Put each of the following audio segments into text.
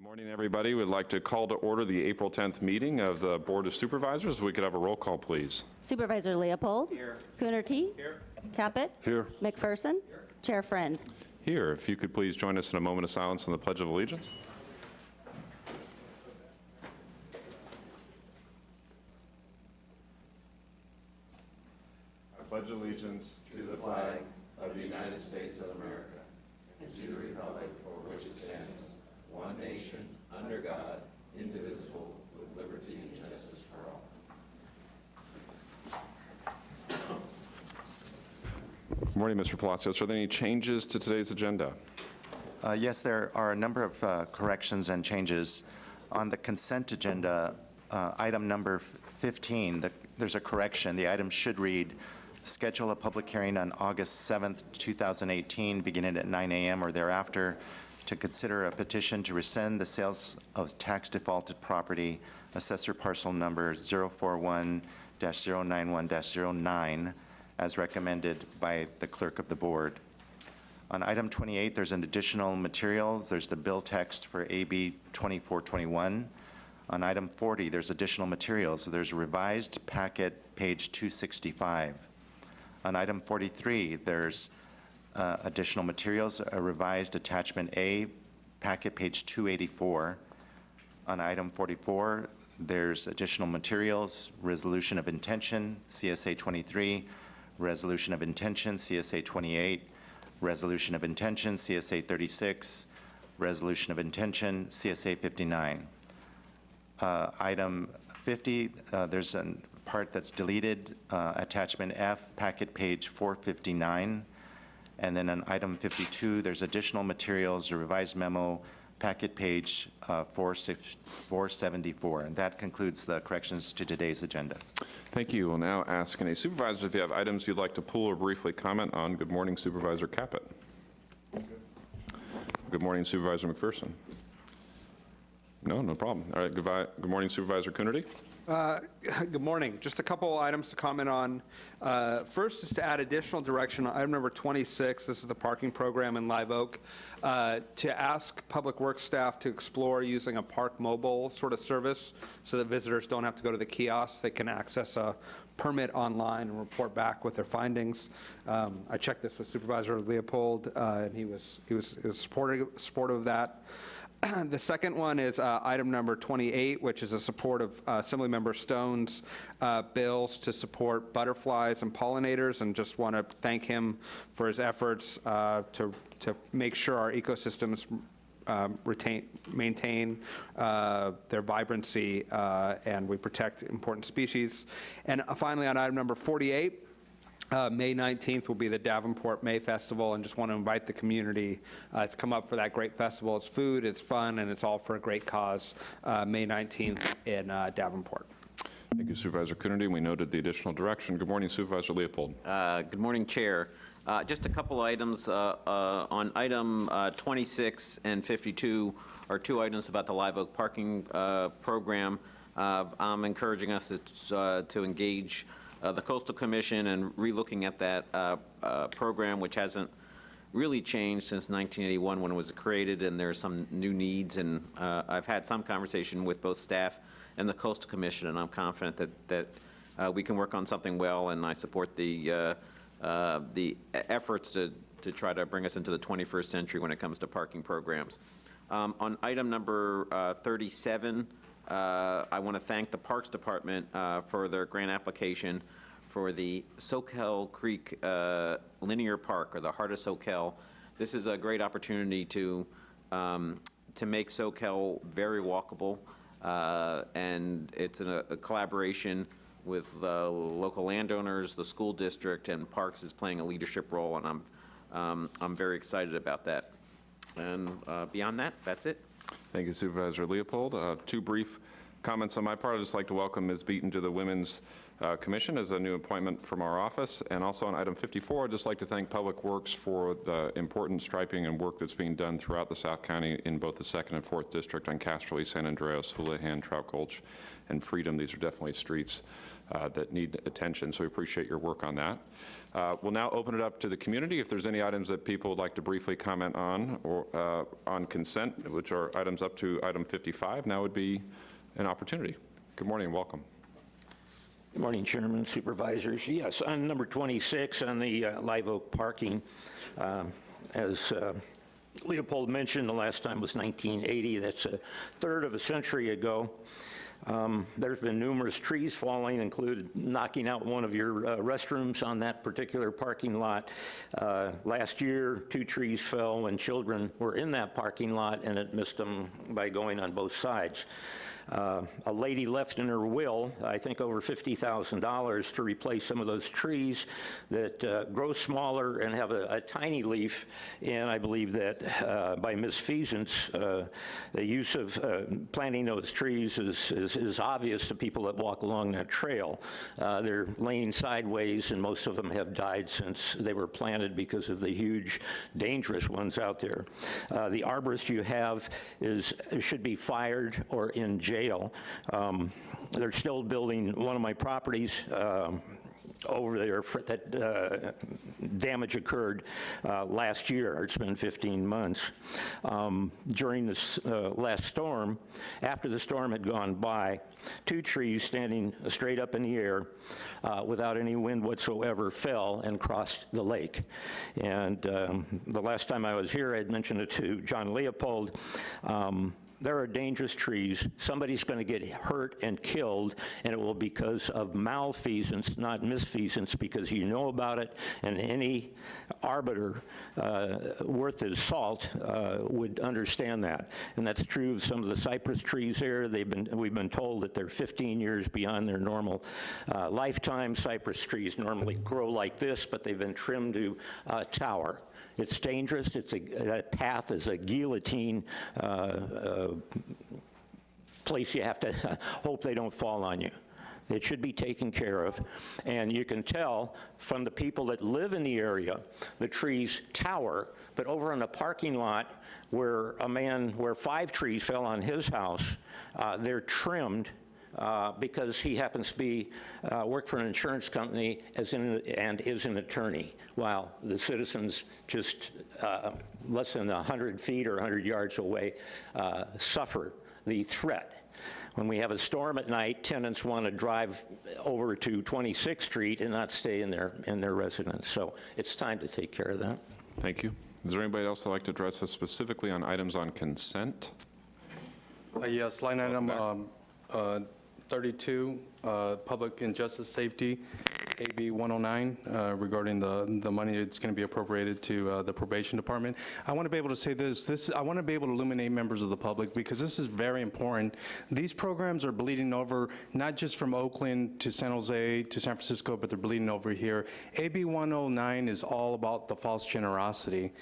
Good morning, everybody. We'd like to call to order the April 10th meeting of the Board of Supervisors. If we could have a roll call, please. Supervisor Leopold. Here. Coonerty. Here. Caput. Here. McPherson. Here. Chair Friend. Here, if you could please join us in a moment of silence on the Pledge of Allegiance. I pledge allegiance to the flag of the United States of America and to the republic for which it stands, one nation, under God, indivisible, with liberty and justice for all. Good morning, Mr. Palacios. Are there any changes to today's agenda? Uh, Yes, there are a number of uh, corrections and changes. On the consent agenda, uh, item number 15, the- there's a correction. The item should read, "Schedule a public hearing on August 7th, 2018, beginning at 9 a.m. or thereafter, to consider a petition to rescind the sales of tax defaulted property, assessor parcel number 041-091-09, as recommended by the clerk of the board." On item 28, there's an additional materials. There's the bill text for AB 2421. On item 40, there's additional materials. There's a revised packet, page 265. On item 43, there's uh, additional materials, a revised attachment A, packet, page 284. On item 44, there's additional materials, resolution of intention, CSA 23, resolution of intention, CSA 28, resolution of intention, CSA 36, resolution of intention, CSA 59. Uh, Item 50, uh, there's a part that's deleted, uh, attachment F, packet page 459. And then on item 52, there's additional materials, a revised memo, packet page uh, 474. And that concludes the corrections to today's agenda. Thank you. We'll now ask any supervisors if you have items you'd like to pull or briefly comment on. Good morning, Supervisor Caput. Good morning, Supervisor McPherson. No, no problem. All right, goodbye. Good morning, Supervisor Coonerty. Uh, Good morning. Just a couple items to comment on. Uh, First is to add additional direction on item number 26, this is the parking program in Live Oak, uh, to ask Public Works staff to explore using a Park Mobile sort of service so that visitors don't have to go to the kiosk. They can access a permit online and report back with their findings. Um, I checked this with Supervisor Leopold, uh, and he was, he was he was supportive supportive of that. The second one is uh, item number 28, which is a support of uh, Assemblymember Stone's uh, bills to support butterflies and pollinators, and just want to thank him for his efforts uh, to, to make sure our ecosystems um, retain, maintain uh, their vibrancy, uh, and we protect important species. And uh, finally, on item number 48, uh, May 19th will be the Davenport May Festival, and just want to invite the community uh, to come up for that great festival. It's food, it's fun, and it's all for a great cause, uh, May 19th in uh, Davenport. Thank you, Supervisor Coonerty. We noted the additional direction. Good morning, Supervisor Leopold. Uh, Good morning, Chair. Uh, Just a couple items. uh, uh, On item uh, 26 and 52 are two items about the Live Oak Parking uh, Program. Uh, I'm encouraging us to uh, to engage uh, the Coastal Commission and relooking at that uh, uh, program, which hasn't really changed since 1981 when it was created, and there are some new needs. And uh, I've had some conversation with both staff and the Coastal Commission, and I'm confident that, that uh, we can work on something well, and I support the, uh, the efforts to, to try to bring us into the 21st century when it comes to parking programs. Um, On item number uh, 37, uh, I want to thank the Parks Department uh, for their grant application for the Soquel Creek uh, Linear Park, or the Heart of Soquel. This is a great opportunity to, um, to make Soquel very walkable, uh, and it's a a collaboration with the local landowners, the school district, and Parks is playing a leadership role, and I'm, um, I'm very excited about that. And uh, beyond that, that's it. Thank you, Supervisor Leopold. Uh, Two brief comments on my part. I'd just like to welcome Ms. Beaton to the Women's uh, Commission as a new appointment from our office. And also on item 54, I'd just like to thank Public Works for the important striping and work that's being done throughout the South County in both the 2nd and 4th District on Casserly, San Andreas, Holohan, Trout Gulch, and Freedom. These are definitely streets uh, that need attention, so we appreciate your work on that. Uh, We'll now open it up to the community. If there's any items that people would like to briefly comment on or uh, on consent, which are items up to item 55, now would be an opportunity. Good morning and welcome. Good morning, Chairman, Supervisors. Yes, on number 26, on the uh, Live Oak parking, um, as uh, Leopold mentioned, the last time was 1980. That's a third of a century ago. Um, There's been numerous trees falling, included knocking out one of your uh, restrooms on that particular parking lot. Uh, Last year, two trees fell when children were in that parking lot, and it missed them by going on both sides. Uh, A lady left in her will, I think over $50,000 to replace some of those trees that uh, grow smaller and have a a tiny leaf. And I believe that uh, by misfeasance, uh, the use of uh, planting those trees is- is is obvious to people that walk along that trail. Uh, They're laying sideways, and most of them have died since they were planted because of the huge, dangerous ones out there. The arborist you have is, should be fired or in jail. Um, They're still building one of my properties um, over there that uh, damage occurred uh, last year. It's been 15 months. Um, During this uh, last storm, after the storm had gone by, two trees standing straight up in the air uh, without any wind whatsoever fell and crossed the lake. And um, the last time I was here, I had mentioned it to John Leopold. Um, there are dangerous trees. Somebody's going to get hurt and killed, and it will because of malfeasance, not misfeasance, because you know about it, and any arbiter uh, worth his salt uh, would understand that. And that's true of some of the cypress trees here. They've been, we've been told that they're 15 years beyond their normal uh, lifetime. Cypress trees normally grow like this, but they've been trimmed to tower. It's dangerous. It's a, that path is a guillotine uh, uh, place you have to hope they don't fall on you. It should be taken care of. And you can tell from the people that live in the area, the trees tower, but over in the parking lot where a man, where five trees fell on his house, uh, they're trimmed uh, because he happens to be, uh, work for an insurance company as in, and is an attorney, while the citizens just uh, less than 100 feet or 100 yards away uh, suffer the threat. When we have a storm at night, tenants want to drive over to 26th Street and not stay in their, in their residence. So it's time to take care of that. Thank you. Is there anybody else that'd like to address us specifically on items on consent? Uh, Yes, line item um, uh, 32, uh, Public and Justice Safety, AB 109, uh, regarding the, the money that's going to be appropriated to uh, the probation department. I want to be able to say this, this, I want to be able to illuminate members of the public, because this is very important. These programs are bleeding over, not just from Oakland to San Jose to San Francisco, but they're bleeding over here. AB 109 is all about the false generosity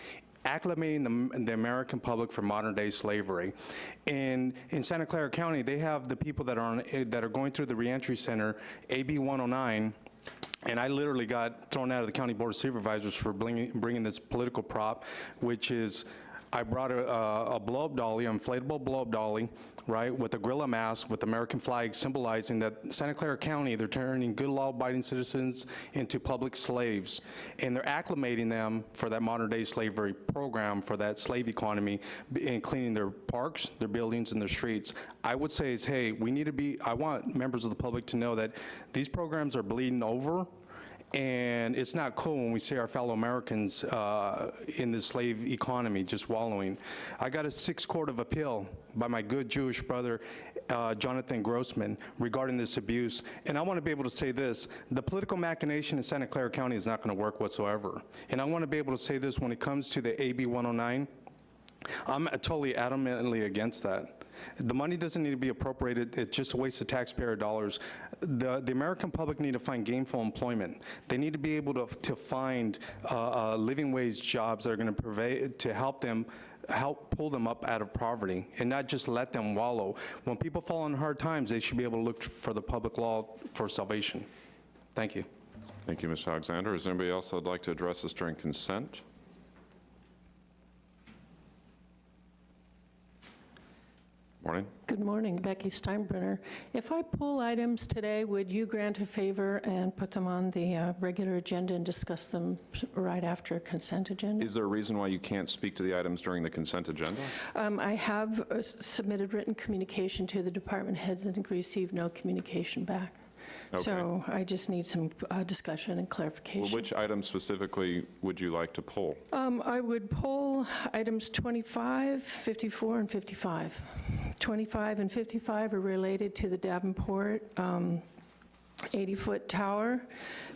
acclimating the, the American public for modern-day slavery. And in Santa Clara County, they have the people that are on, eh, that are going through the reentry center, AB 109, and I literally got thrown out of the county board of supervisors for bringing, bringing this political prop, which is, I brought a, uh, a blow-up dolly, inflatable blow-up dolly, right, with a gorilla mask with American flag symbolizing that Santa Clara County, they're turning good law-abiding citizens into public slaves. And they're acclimating them for that modern-day slavery program, for that slave economy, and cleaning their parks, their buildings, and their streets. I would say is, hey, we need to be, I want members of the public to know that these programs are bleeding over, and it's not cool when we see our fellow Americans uh, in the slave economy just wallowing. I got a six court of appeal by my good Jewish brother, uh, Jonathan Grossman, regarding this abuse. And I want to be able to say this, the political machination in Santa Clara County is not going to work whatsoever. And I want to be able to say this when it comes to the AB 109, I'm totally adamantly against that. The money doesn't need to be appropriated, it's just a waste of taxpayer dollars. The, the American public need to find gainful employment. They need to be able to, to find uh, uh, living wage jobs that are gonna to help them help pull them up out of poverty and not just let them wallow. When people fall on hard times, they should be able to look for the public law for salvation. Thank you. Thank you, Mr. Alexander. Is anybody else that would like to address us during consent? Morning. Good morning, Becky Steinbrenner. If I pull items today, would you grant a favor and put them on the uh, regular agenda and discuss them right after consent agenda? Is there a reason why you can't speak to the items during the consent agenda? Um, I have uh, submitted written communication to the department heads and received no communication back. Okay. So I just need some uh, discussion and Well, clarification. Which items specifically would you like to pull? Um, I would pull items 25, 54, and 55. 25 and 55 are related to the Davenport 80-foot tower,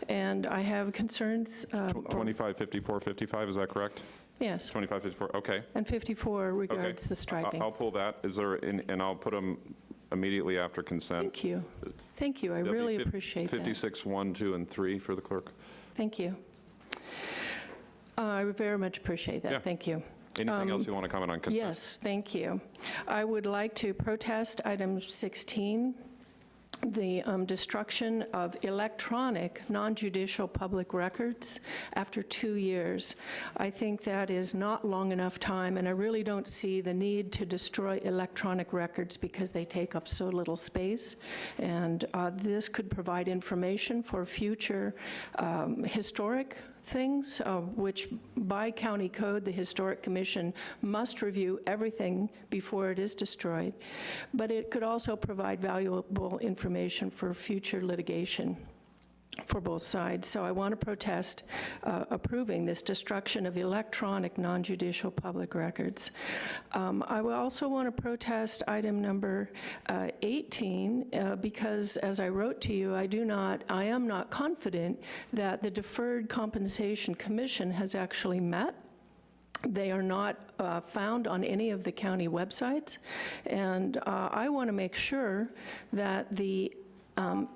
and I have concerns, uh, Tw- 25, 54, 55, is that correct? yes, 25, 54, okay. and 54 Okay. regards the I- striping. I'll pull that. Is there, and I'll put them immediately after consent. Thank you. Thank you, I really appreciate that. 56, 1, 2, and 3 for the clerk. Thank you. Uh, I very much appreciate Yeah. that, thank you. Anything else you want to comment on consent? Yes, thank you. I would like to protest item 16, the um, destruction of electronic, non-judicial public records after two years. I think that is not long enough time, and I really don't see the need to destroy electronic records because they take up so little space. And uh, this could provide information for future um, historic things, uh, which by county code, the Historic Commission must review everything before it is destroyed. But it could also provide valuable information for future litigation for both sides. So I want to protest uh, approving this destruction of electronic non-judicial public records. Um, I will also want to protest item number uh, 18 uh, because, as I wrote to you, I do not, I am not confident that the Deferred Compensation Commission has actually met. They are not uh, found on any of the county websites, and uh, I want to make sure that the um,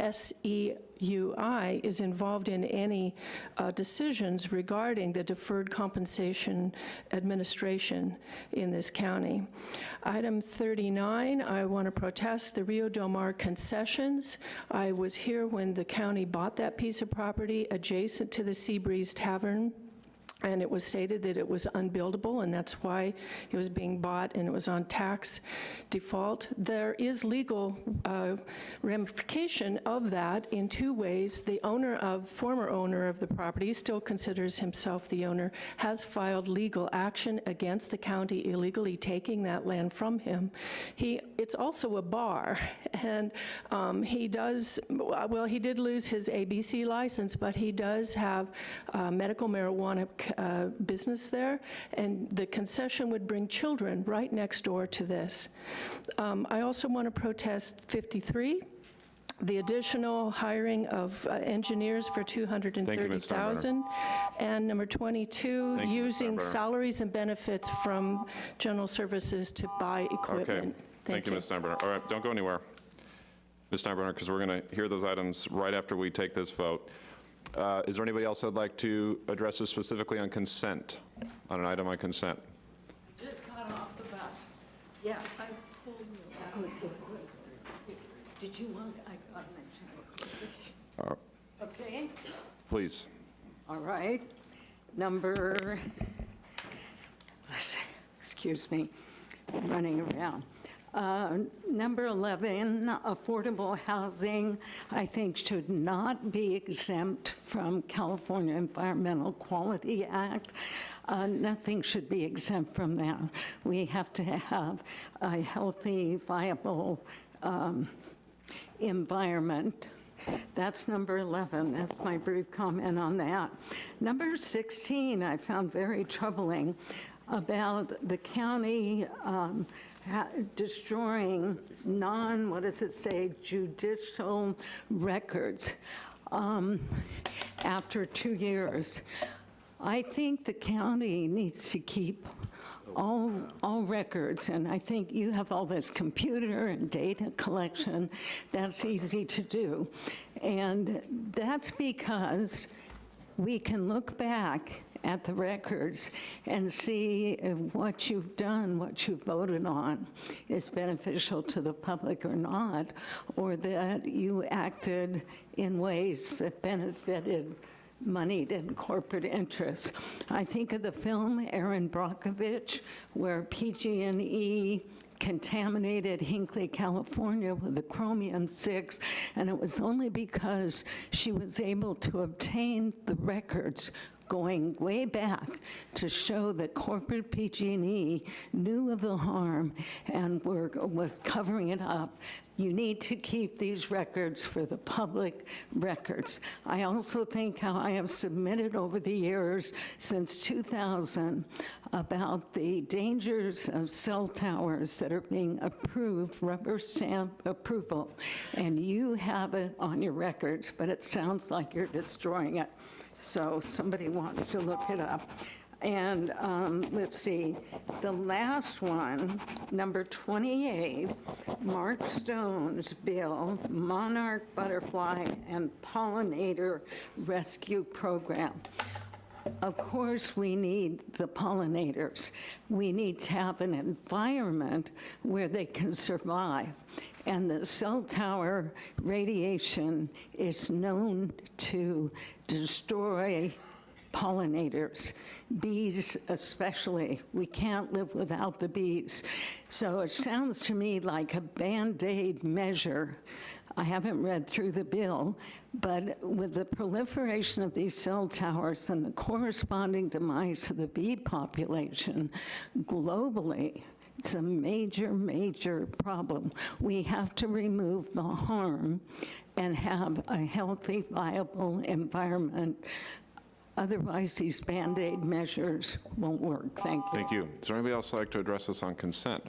SEIU is involved in any uh, decisions regarding the deferred compensation administration in this county. Item 39, I want to protest the Rio Del Mar concessions. I was here when the county bought that piece of property adjacent to the Seabreeze Tavern and it was stated that it was unbuildable, and that's why it was being bought, and it was on tax default. There is legal uh, ramification of that in two ways. The owner of, former owner of the property still considers himself the owner, has filed legal action against the county illegally taking that land from him. He, it's also a bar, and um, he does, well, he did lose his ABC license, but he does have uh, medical marijuana uh, business there, and the concession would bring children right next door to this. Um, I also want to protest 53, the additional hiring of uh, engineers for 230,000. And number 22, Thank using Steinbrenner. salaries and benefits from general services to buy equipment. Okay. equipment. Thank you, Ms. Steinbrenner. All right, don't go anywhere. Ms. Steinbrenner, because we're going to hear those items right after we take this vote. Uh, Is there anybody else that'd like to address us specifically on consent, on an item on consent? Just got off the bus. Yes, I pulled you out. Did you want, I got mentioned. Okay, Please. all right. Number, let's excuse me, I'm running around. Uh, Number 11, affordable housing, I think should not be exempt from California Environmental Quality Act. Uh, Nothing should be exempt from that. We have to have a healthy, viable um, environment. That's number 11. That's my brief comment on that. Number 16, I found very troubling about the county um, destroying non, what does it say, judicial records um, after two years. I think the county needs to keep all, all records, and I think you have all this computer and data collection, that's easy to do. And that's because we can look back at the records and see if what you've done, what you voted on, is beneficial to the public or not, or that you acted in ways that benefited moneyed and corporate interests. I think of the film Erin Brockovich, where PG&E contaminated Hinkley, California with the chromium-6, and it was only because she was able to obtain the records going way back to show that corporate PG&E knew of the harm and were, was covering it up. You need to keep these records for the public records. I also think how I have submitted over the years since 2000 about the dangers of cell towers that are being approved, rubber stamp approval, and you have it on your records, but it sounds like you're destroying it. So somebody wants to look it up. And um, let's see, the last one, number 28, Mark Stone's bill, Monarch Butterfly and Pollinator Rescue Program. Of course, we need the pollinators. We need to have an environment where they can survive. And the cell tower radiation is known to destroy pollinators, bees especially. We can't live without the bees. So it sounds to me like a Band-Aid measure. I haven't read through the bill, but with the proliferation of these cell towers and the corresponding demise of the bee population globally, it's a major, major problem. We have to remove the harm and have a healthy, viable environment. Otherwise, these Band-Aid measures won't work. Thank you. Thank you. Is there anybody else like to address this on consent?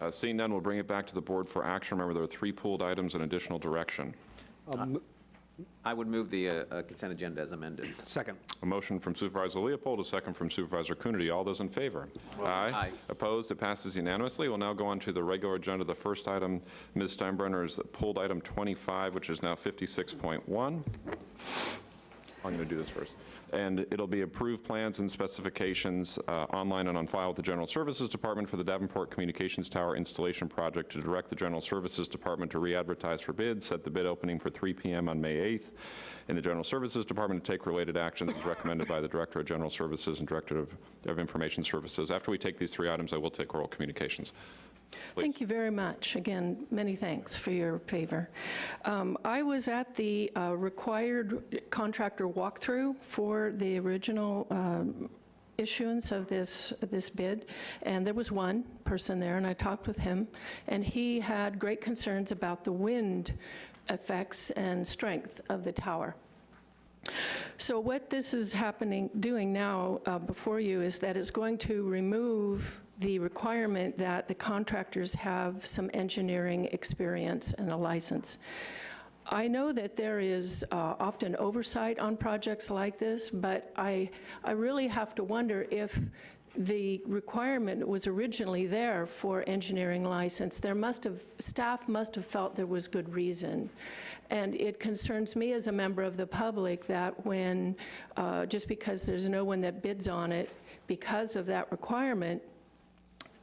Uh, Seeing none, we'll bring it back to the board for action. Remember, there are three pooled items and additional direction. I would move the uh, uh, consent agenda as amended. Second. A motion from Supervisor Leopold, a second from Supervisor Coonerty. All those in favor? Aye. Aye. Opposed? It passes unanimously. We'll now go on to the regular agenda. The first item, Ms. Steinbrenner, is pulled item 25, which is now 56.1. I'm going to do this first. And it'll be approved plans and specifications uh, online and on file with the General Services Department for the Davenport Communications Tower installation project to direct the General Services Department to re-advertise for bids, set the bid opening for 3 PM on May 8th, and the General Services Department to take related actions as recommended by the Director of General Services and Director of of Information Services. After we take these three items, I will take oral communications. Please. Thank you very much. Again, many thanks for your favor. Um, I was at the uh, required contractor walkthrough for the original um, issuance of this, this bid, and there was one person there, and I talked with him, and he had great concerns about the wind effects and strength of the tower. So what this is happening, doing now uh, before you is that it's going to remove the requirement that the contractors have some engineering experience and a license. I know that there is uh, often oversight on projects like this, but I, I really have to wonder if the requirement was originally there for engineering license. There must have, staff must have felt there was good reason. And it concerns me as a member of the public that when, uh, just because there's no one that bids on it, because of that requirement,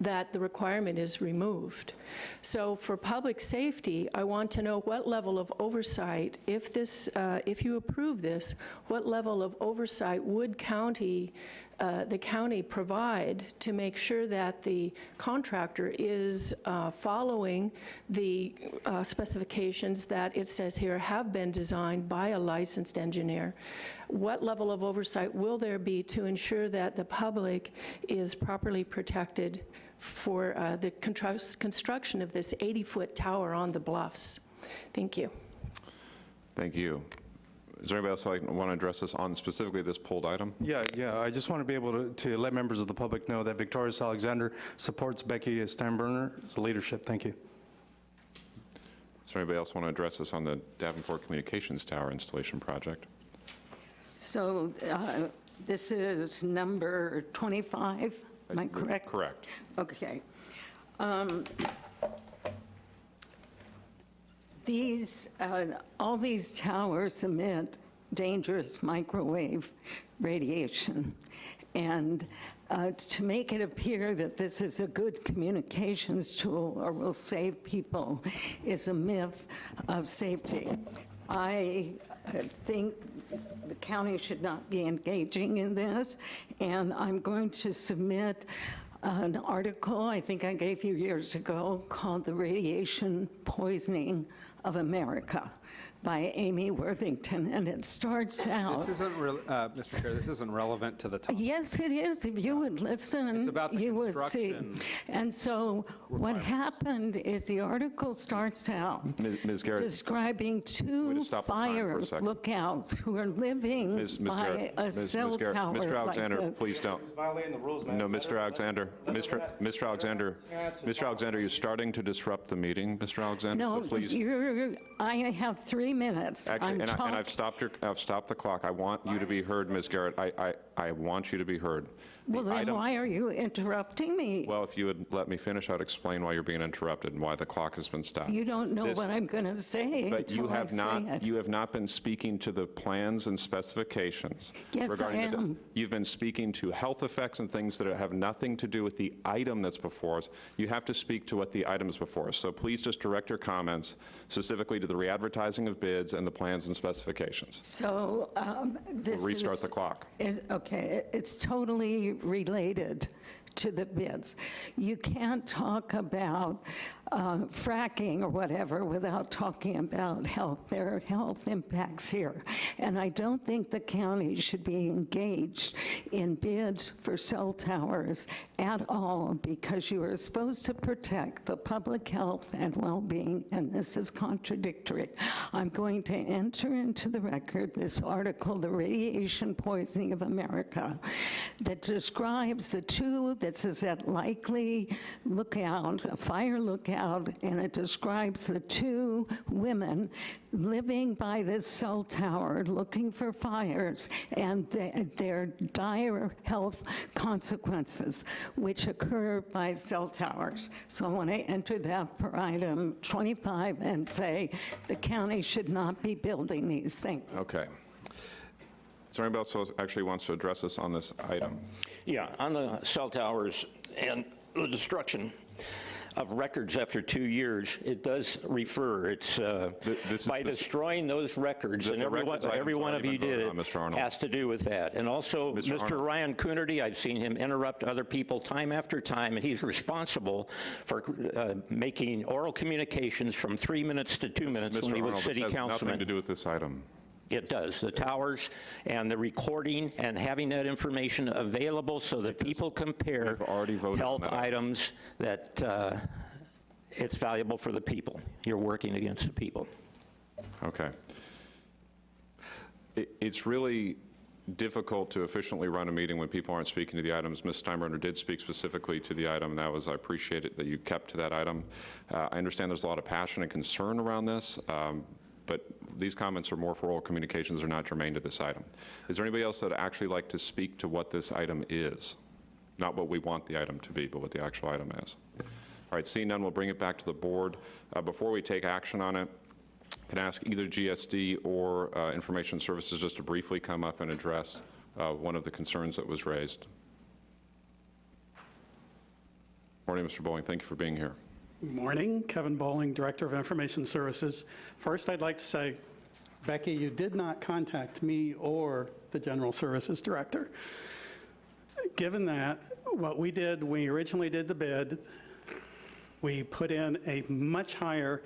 that the requirement is removed. So for public safety, I want to know what level of oversight, if this, uh, if you approve this, what level of oversight would county, uh, the county provide to make sure that the contractor is uh, following the uh, specifications that it says here have been designed by a licensed engineer? What level of oversight will there be to ensure that the public is properly protected for uh, the construction of this 80-foot tower on the bluffs. Thank you. Thank you. Is there anybody else who want to address this on specifically this pulled item? Yeah, yeah, I just want to be able to, to let members of the public know that Victorious Alexander supports Becky Steinbrenner's leadership. Thank you. Is there anybody else want to address this on the Davenport Communications Tower installation project? So uh, this is number 25, am I correct? Correct. Okay. Um, These, uh, all these towers emit dangerous microwave radiation. And uh, to make it appear that this is a good communications tool or will save people is a myth of safety. I uh, think the county should not be engaging in this, and I'm going to submit an article I think I gave you years ago called The Radiation Poisoning of America by Amy Worthington, and it starts out. This isn't, real- uh, Mr. Chair, this isn't relevant to the topic. Yes, it is. If you would listen, It's about the you would see. And so what happened is the article starts out Ms. Ms. Garrett, describing two just stop the time for fire lookouts who are living Ms. Ms. by Garrett, a Ms. Ms. cell Garrett, tower Mr. Alexander, the- please don't. Violating the rules, man. No, Mr. Alexander, Mr. Mr. Alexander, Mr. Alexander, you're starting to disrupt the meeting, Mr. Alexander, so No, please. you're, I have three minutes. Actually, I'm and I- and I've stopped your, I've stopped the clock. I want you to be heard, Ms. Garrett. I, I, I want you to be heard. Well, then item- why are you interrupting me? Well, if you would let me finish, I'd explain why you're being interrupted and why the clock has been stopped. You don't know This- what I'm going to say But you until I have say not, it. you have not been speaking to the plans and specifications. Yes, I regarding the- am. You've been speaking to health effects and things that have nothing to do with the item that's before us. You have to speak to what the item is before us. So please just direct your comments specifically to the re-advertising of bids and the plans and specifications. So um, this is... Restart the clock. It- Okay, it- it's totally related to the bids. You can't talk about uh, fracking or whatever without talking about health. There are health impacts here. And I don't think the county should be engaged in bids for cell towers at all because you are supposed to protect the public health and well-being, and this is contradictory. I'm going to enter into the record this article, The Radiation Poisoning of America, that describes the two, this is at likely lookout, a fire lookout, and it describes the two women living by this cell tower, looking for fires, and the- their dire health consequences, which occur by cell towers. So I want to enter that for item 25 and say the county should not be building these things. Okay. Is there anybody else who actually wants to address us on this item? Yeah, on the cell towers and the destruction of records after two years, it does refer, it's, uh, Th- this is by destroying those records, The- and the every one, records item's every one of already you been did voted it, on, Mr. Arnold. has to do with that. And also, Mr. Mr. Arnold. Ryan Coonerty, I've seen him interrupt other people time after time, and he's responsible for uh, making oral communications from three minutes to two minutes when Mr. he was Arnold, city this has nothing councilman. to do with this item. It does, the towers and the recording and having that information available so that people compare We've already voted on health that. items, that uh, it's valuable for the people. You're working against the people. Okay. It- It's really difficult to efficiently run a meeting when people aren't speaking to the items. Ms. Steinbrenner did speak specifically to the item, and that was, I appreciate it that you kept to that item. Uh, I understand there's a lot of passion and concern around this, um, but these comments are more for oral communications, they're not germane to this item. Is there anybody else that would actually like to speak to what this item is? Not what we want the item to be, but what the actual item is. All right, seeing none, we'll bring it back to the board. Uh, Before we take action on it, can ask either GSD or uh, Information Services just to briefly come up and address uh, one of the concerns that was raised? Morning, Mr. Bowling, thank you for being here. Morning, Kevin Bowling, Director of Information Services. First, I'd like to say, Becky, you did not contact me or the General Services Director. Given that, what we did, we originally did the bid, we put in a much higher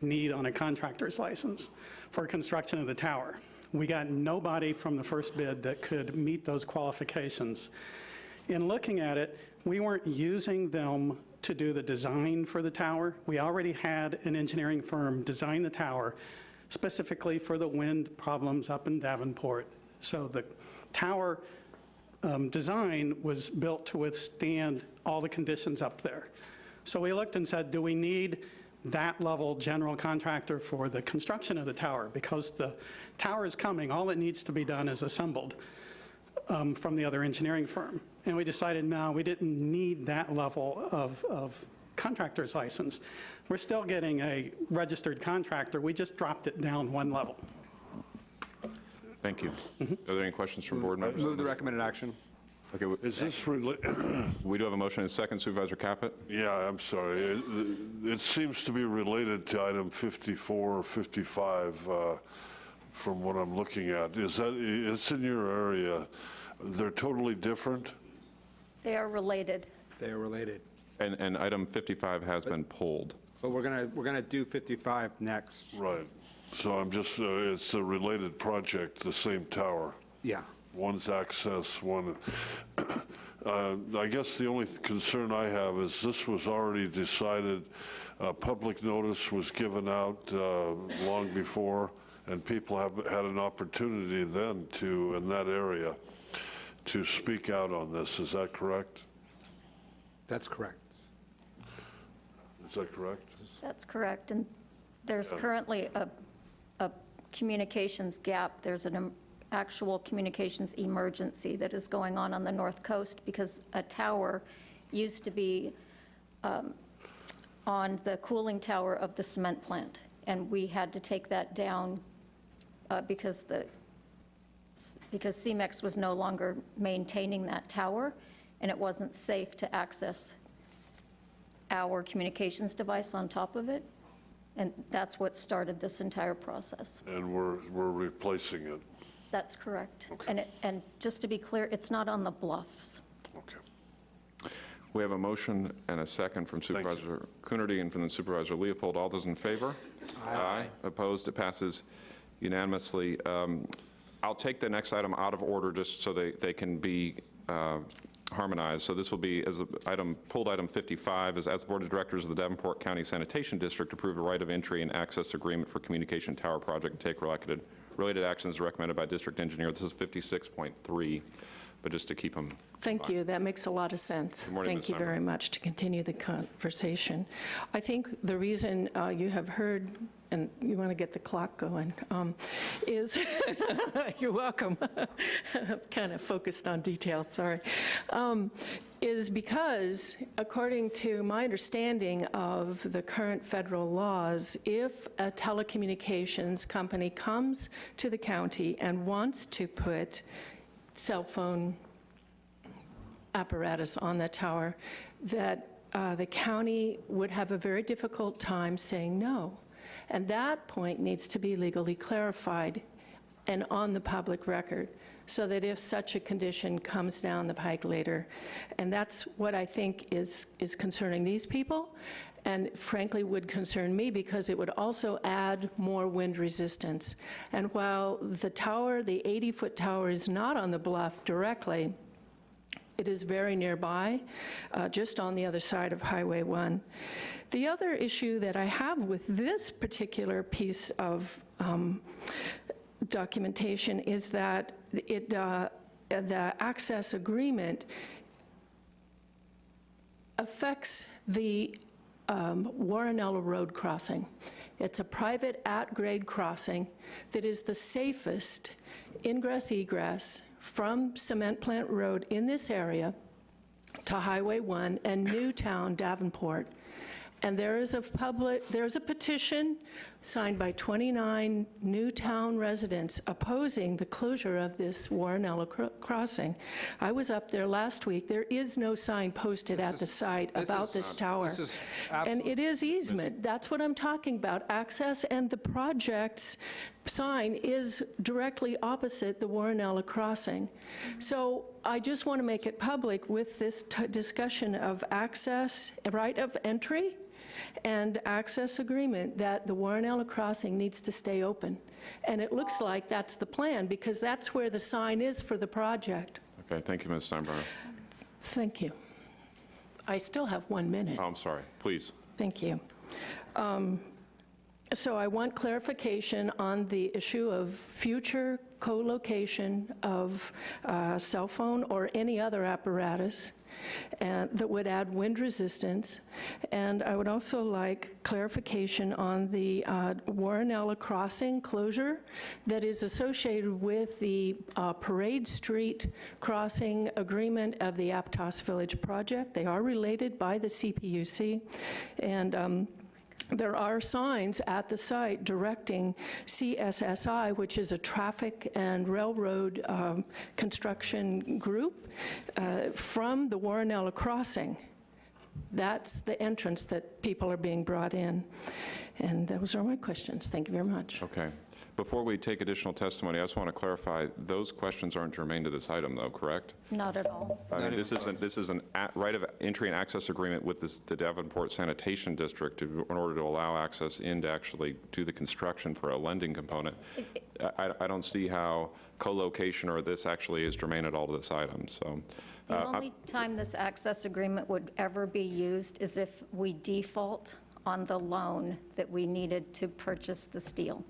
need on a contractor's license for construction of the tower. We got nobody from the first bid that could meet those qualifications. In looking at it, we weren't using them to do the design for the tower. We already had an engineering firm design the tower specifically for the wind problems up in Davenport. So the tower um, design was built to withstand all the conditions up there. So we looked and said, do we need that level general contractor for the construction of the tower? Because the tower is coming, all that needs to be done is assembled um, from the other engineering firm. And we decided, no, we didn't need that level of, of contractor's license. We're still getting a registered contractor, we just dropped it down one level. Thank you. Are there any questions from board members? Move the recommended action. Okay, we- Is this rela- we do have a motion and a second. Supervisor Caput? yeah, I'm sorry. It it seems to be related to item 54 or 55 uh, from what I'm looking at. Is that, it's in your area. They're totally different? They are related. They are related. And, and item 55 has been pulled. But we're going to, we're going to do 55 next. Right. So I'm just, uh, it's a related project, the same tower. Yeah. One's access, one, uh, I guess the only concern I have is this was already decided, uh, public notice was given out uh, long before, and people have had an opportunity then to, in that area, to speak out on this. Is that correct? That's correct. Is that correct? That's correct. And there's currently a, a communications gap. There's an em- actual communications emergency that is going on on the north coast because a tower used to be um, on the cooling tower of the cement plant. And we had to take that down uh, because the, because CEMEX was no longer maintaining that tower, and it wasn't safe to access our communications device on top of it, and that's what started this entire process. And we're, we're replacing it. That's correct. Okay. And, it- and just to be clear, it's not on the bluffs. Okay. We have a motion and a second from. Supervisor Coonerty and from the Supervisor Leopold. All those in favor? Aye. Opposed? It passes unanimously. Um, I'll take the next item out of order just so they, they can be uh, harmonized. So this will be, as a item, pulled item 55, is as Board of Directors of the Davenport County Sanitation District approve a right of entry and access agreement for communication tower project and take related, related actions recommended by district engineer. This is 56.3, but just to keep them Thank you, that makes a lot of sense. Morning, Thank Ms. you very much to continue the conversation. I think the reason uh, you have heard, and you want to get the clock going, um, is, you're welcome, kind of focused on detail, sorry, Um, is because, according to my understanding of the current federal laws, if a telecommunications company comes to the county and wants to put cell phone apparatus on that tower, that uh, the county would have a very difficult time saying no. And that point needs to be legally clarified and on the public record, so that if such a condition comes down the pike later, and that's what I think is, is concerning these people, and frankly would concern me because it would also add more wind resistance. And while the tower, the 80-foot tower is not on the bluff directly, it is very nearby, uh, just on the other side of Highway 1. The other issue that I have with this particular piece of um, documentation is that it, uh, the access agreement affects the um, Warrenella Road crossing. It's a private at-grade crossing that is the safest ingress egress from Cement Plant Road in this area to Highway 1 and Newtown, Davenport. And there is a public, there's a petition signed by 29 Newtown residents opposing the closure of this Warrenella cro- crossing. I was up there last week. There is no sign posted at the site this about is, this uh, tower. this is And it is easement. That's what I'm talking about, access, and the project's sign is directly opposite the Warrenella crossing. So I just want to make it public with this t- discussion of access, right of entry, and access agreement, that the Warrenella crossing needs to stay open. And it looks like that's the plan, because that's where the sign is for the project. Okay, thank you, Ms. Steinbrenner. Thank you. I still have one minute. Oh, I'm sorry, please. Thank you. Um, So I want clarification on the issue of future co-location of uh, cell phone or any other apparatus and that would add wind resistance. And I would also like clarification on the uh, Warrenella Crossing closure that is associated with the uh, Parade Street crossing agreement of the Aptos Village project. They are related by the CPUC. And um, there are signs at the site directing CSSI, which is a traffic and railroad um, construction group, uh, from the Warrenella crossing. That's the entrance that people are being brought in. And those are my questions. Thank you very much. Okay. Before we take additional testimony, I just want to clarify, those questions aren't germane to this item, though, correct? Not at all. I mean, this isn't, this is an a- right of entry and access agreement with this- the Davenport Sanitation District to- in order to allow access in to actually do the construction for a lending component. I I- I don't see how co-location or this actually is germane at all to this item, so. The uh, I- only time this access agreement would ever be used is if we default on the loan that we needed to purchase the steel.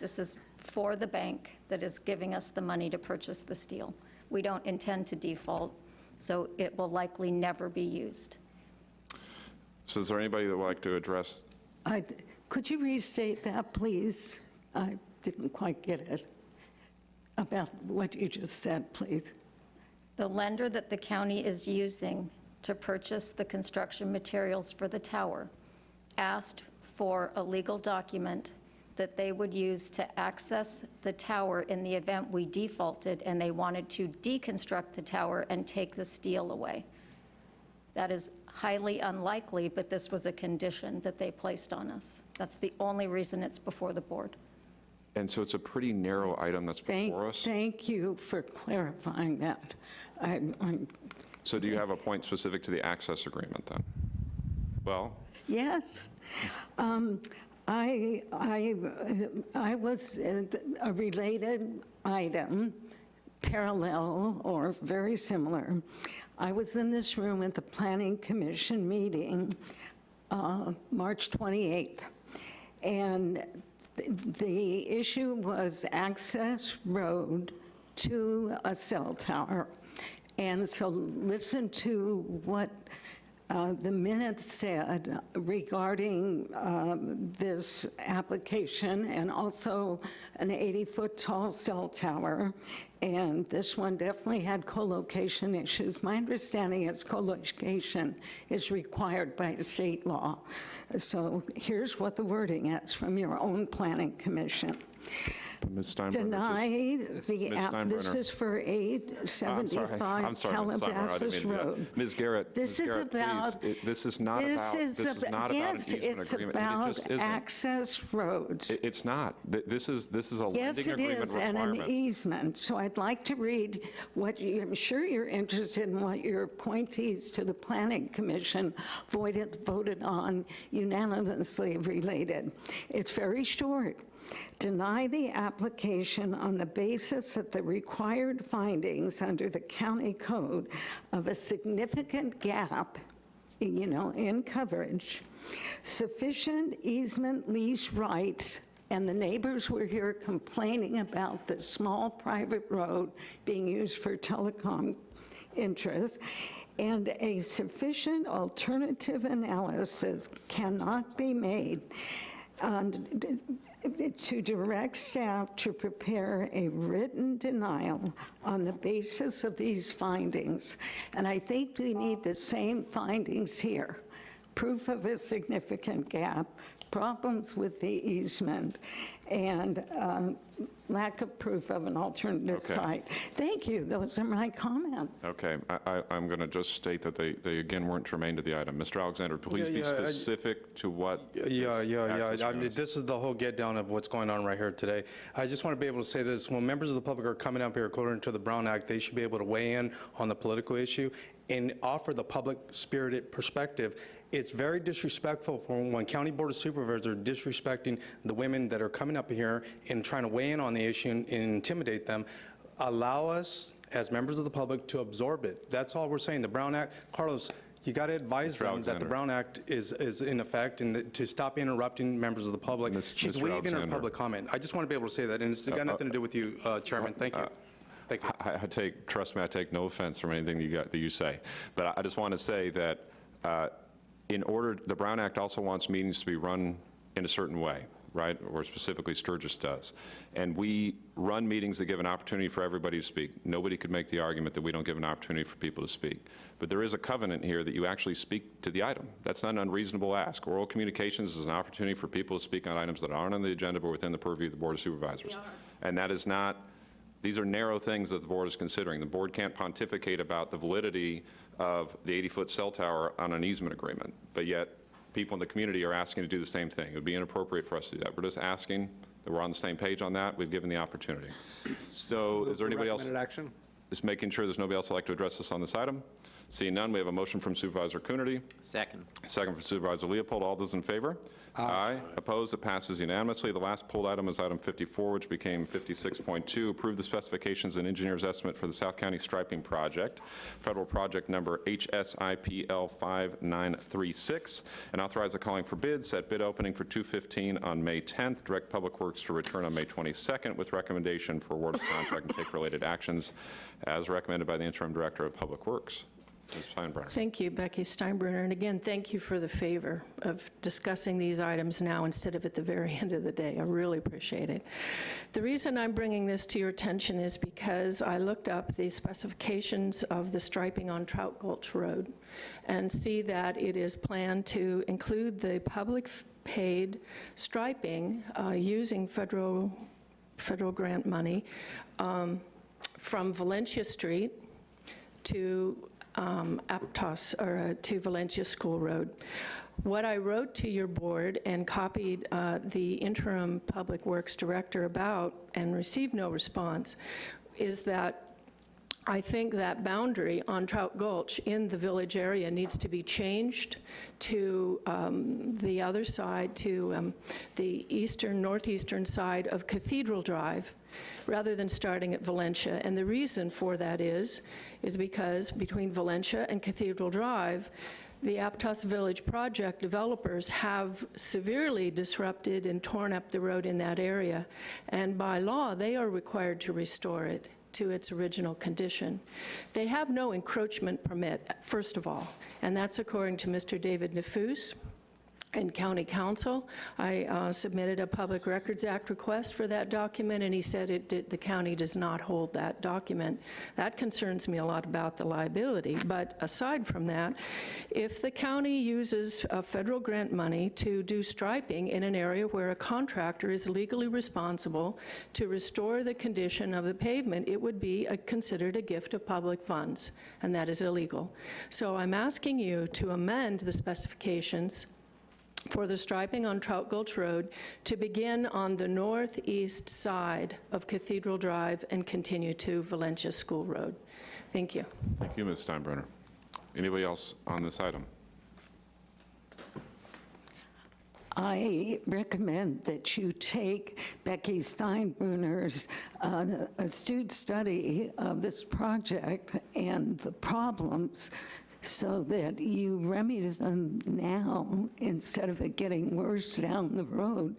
This is for the bank that is giving us the money to purchase the steel. We don't intend to default, so it will likely never be used. So is there anybody that would like to address? I- Could you restate that, please? I didn't quite get it. About what you just said, please. The lender that the county is using to purchase the construction materials for the tower asked for a legal document that they would use to access the tower in the event we defaulted, and they wanted to deconstruct the tower and take the steel away. That is highly unlikely, but this was a condition that they placed on us. That's the only reason it's before the board. And so it's a pretty narrow item that's Thank, before us. thank you for clarifying that. I'm- I'm So do you have a point specific to the access agreement, then? Well, Yes. Um, I, I, I was a related item, parallel or very similar. I was in this room at the Planning Commission meeting, uh, March 28th, and th- the issue was access road to a cell tower. And so listen to what uh, the minutes said regarding um, this application and also an 80-foot tall cell tower. And this one definitely had co-location issues. My understanding is co-location is required by state law. So here's what the wording is from your own planning commission. Ms. Steinbruner. just- Deny Ms. the, app- this Steinbruner. is for I'm sorry. 875 I'm sorry, Ms. Steinbruner, I didn't Calabasas to do that. Road. Ms. Garrett, This Ms. is Garrett, please, about- it- this is not about, this is ab- not about an yes, easement it's agreement. It about just isn't. access roads. It- It's not. Th- This is, this is a Yes, lending it agreement is, and an requirement. easement. So I'd like to read what, you- I'm sure you're interested in what your appointees to the Planning Commission voted, voted on unanimously related. It's very short. Deny the application on the basis that the required findings under the county code of a significant gap, you know, in coverage, sufficient easement lease rights and the neighbors were here complaining about the small private road being used for telecom interests, and a sufficient alternative analysis cannot be made and to direct staff to prepare a written denial on the basis of these findings. And I think we need the same findings here. Proof of a significant gap, problems with the easement, and um, lack of proof of an alternative Okay. site. Thank you, those are my comments. Okay, I- I- I'm going to just state that they, they again weren't germane to the item. Mr. Alexander, please be Yeah, yeah, I- specific to what. Yeah, this yeah, access yeah. I mean, agreement is. this is the whole get down of what's going on right here today. I just want to be able to say this, when members of the public are coming up here according to the Brown Act, they should be able to weigh in on the political issue and offer the public spirited perspective. It's very disrespectful for when County Board of Supervisors are disrespecting the women that are coming up here and trying to weigh in on the issue and intimidate them. Allow us, as members of the public, to absorb it. That's all we're saying. The Brown Act, Carlos, you got to advise Mr. them that the Brown Act is, is in effect and that- to stop interrupting members of the public. Miss- She's Mr. waiving her public comment. I just want to be able to say that, and it's got nothing to do with you, uh, Chairman. Thank you. Thank you. I I take, trust me, I take no offense from anything you got, that you say. But I- I just want to say that uh, in order, the Brown Act also wants meetings to be run in a certain way, right? Or specifically Sturgis does. And we run meetings that give an opportunity for everybody to speak. Nobody could make the argument that we don't give an opportunity for people to speak. But there is a covenant here that you actually speak to the item. That's not an unreasonable ask. Oral communications is an opportunity for people to speak on items that aren't on the agenda but within the purview of the Board of Supervisors. And that is not, these are narrow things that the board is considering. The board can't pontificate about the validity of the 80-foot cell tower on an easement agreement, but yet people in the community are asking to do the same thing. It would be inappropriate for us to do that. We're just asking that we're on the same page on that. We've given the opportunity. So is there anybody else? Action? Just making sure there's nobody else who'd like to address us on this item. Seeing none, we have a motion from Supervisor Coonerty, Second. second from Supervisor Leopold. All those in favor? Aye. Aye. Opposed? It passes unanimously. The last pulled item is item 54, which became 56.2. Approve the specifications and engineer's estimate for the South County Striping Project, federal project number HSIPL 5936, and authorize the calling for bids, set bid opening for 215 on May 10th, direct Public Works to return on May 22nd with recommendation for award of contract and take related actions as recommended by the interim director of Public Works. Ms. Steinbruner. Thank you, Becky Steinbruner. And again, thank you for the favor of discussing these items now instead of at the very end of the day. I really appreciate it. The reason I'm bringing this to your attention is because I looked up the specifications of the striping on Trout Gulch Road and see that it is planned to include the public paid striping uh, using federal, federal grant money um, from Valencia Street to um, Aptos, or uh, to Valencia School Road. What I wrote to your board and copied uh, the interim Public Works Director about and received no response is that I think that boundary on Trout Gulch in the village area needs to be changed to um, the other side, to um, the eastern, northeastern side of Cathedral Drive, rather than starting at Valencia. And the reason for that is, is because between Valencia and Cathedral Drive, the Aptos Village project developers have severely disrupted and torn up the road in that area. And by law, they are required to restore it to its original condition. They have no encroachment permit, first of all, and that's according to Mr. David Nefus and County Counsel. I uh, submitted a Public Records Act request for that document, and he said it did, the county does not hold that document. That concerns me a lot about the liability. But aside from that, if the county uses uh, federal grant money to do striping in an area where a contractor is legally responsible to restore the condition of the pavement, it would be a, considered a gift of public funds, and that is illegal. So I'm asking you to amend the specifications for the striping on Trout Gulch Road to begin on the northeast side of Cathedral Drive and continue to Valencia School Road. Thank you. Thank you, Ms. Steinbruner. Anybody else on this item? I recommend that you take Becky Steinbruner's uh, astute study of this project and the problems so that you remedy them now instead of it getting worse down the road.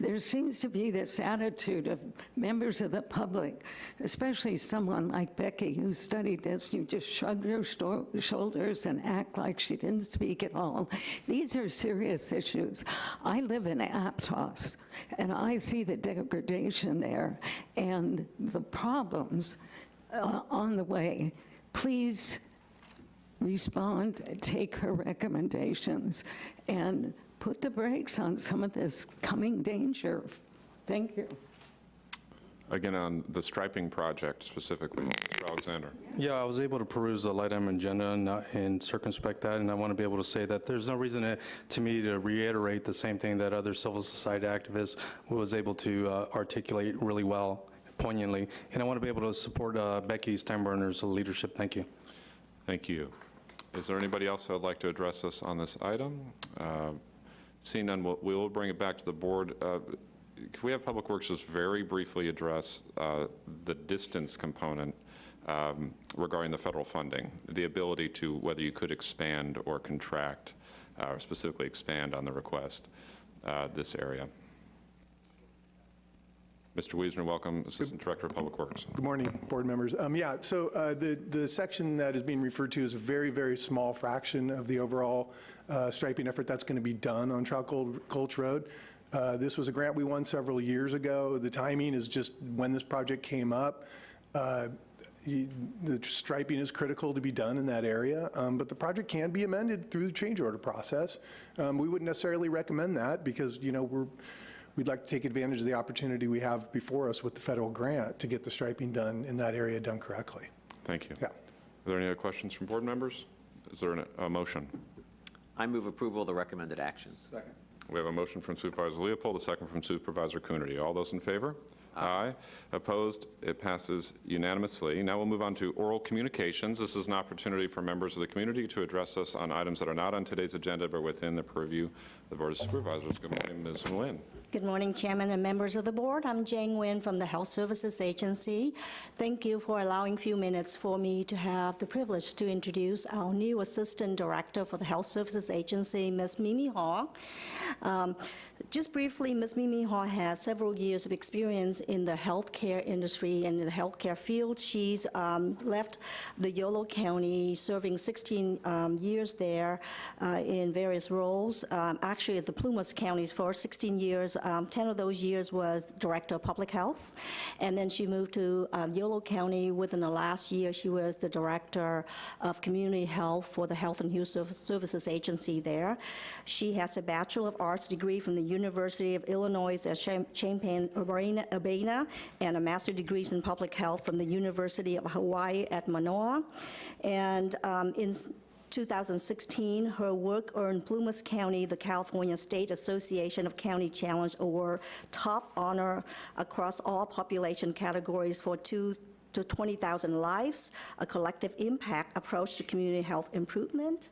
There seems to be this attitude of members of the public, especially someone like Becky who studied this, you just shrug your shoulders and act like she didn't speak at all. These are serious issues. I live in Aptos, and I see the degradation there and the problems uh, on the way. Please respond, take her recommendations, and put the brakes on some of this coming danger. Thank you. Again, on the striping project specifically, Mr. Alexander. Yeah, I was able to peruse the light item agenda and, uh, and circumspect that, and I want to be able to say that there's no reason to, to me to reiterate the same thing that other civil society activists was able to uh, articulate really well, poignantly, and I want to be able to support uh, Becky Steinbruner's leadership. Thank you. Thank you. Is there anybody else who would like to address us on this item? Uh, Seeing none, we'll- we will bring it back to the board. Uh, Can we have Public Works just very briefly address uh, the distance component um, regarding the federal funding? The ability to, whether you could expand or contract, uh, or specifically expand on the request, uh, this area. Mr. Wiesner, welcome, Assistant Director of Public Works. Good morning, board members. Um, Yeah, so uh, the, the section that is being referred to is a very, very small fraction of the overall uh, striping effort that's going to be done on Trout Gul- Gulch Road. Uh, This was a grant we won several years ago. The timing is just when this project came up. Uh, you- The striping is critical to be done in that area, um, but the project can be amended through the change order process. Um, We wouldn't necessarily recommend that because, you know, we're, we'd like to take advantage of the opportunity we have before us with the federal grant to get the striping done in that area done correctly. Thank you. Yeah. Are there any other questions from board members? Is there an- a motion? I move approval of the recommended actions. Second. We have a motion from Supervisor Leopold, a second from Supervisor Coonerty. All those in favor? Aye. Opposed? It passes unanimously. Now we'll move on to oral communications. This is an opportunity for members of the community to address us on items that are not on today's agenda but within the purview of the Board of Supervisors. Good morning, Ms. Nguyen. Good morning, Chairman and members of the board. I'm Jane Nguyen from the Health Services Agency. Thank you for allowing a few minutes for me to have the privilege to introduce our new Assistant Director for the Health Services Agency, Ms. Mimi Hall. Um, Just briefly, Ms. Mimi Hall has several years of experience in the healthcare industry and in the healthcare field. She's um, left the Yolo County, serving 16 um, years there uh, in various roles. Um, Actually, at the Plumas counties for 16 years, um, 10 of those years was Director of Public Health. And then she moved to uh, Yolo County. Within the last year, she was the Director of Community Health for the Health and Human Services Agency there. She has a Bachelor of Arts degree from the University of Illinois at Champaign-Urbana and a master's degrees in Public Health from the University of Hawaii at Manoa. And um, in 2016, her work earned Plumas County the California State Association of County Challenge Award top honor across all population categories for two to 20,000 lives, a collective impact approach to community health improvement.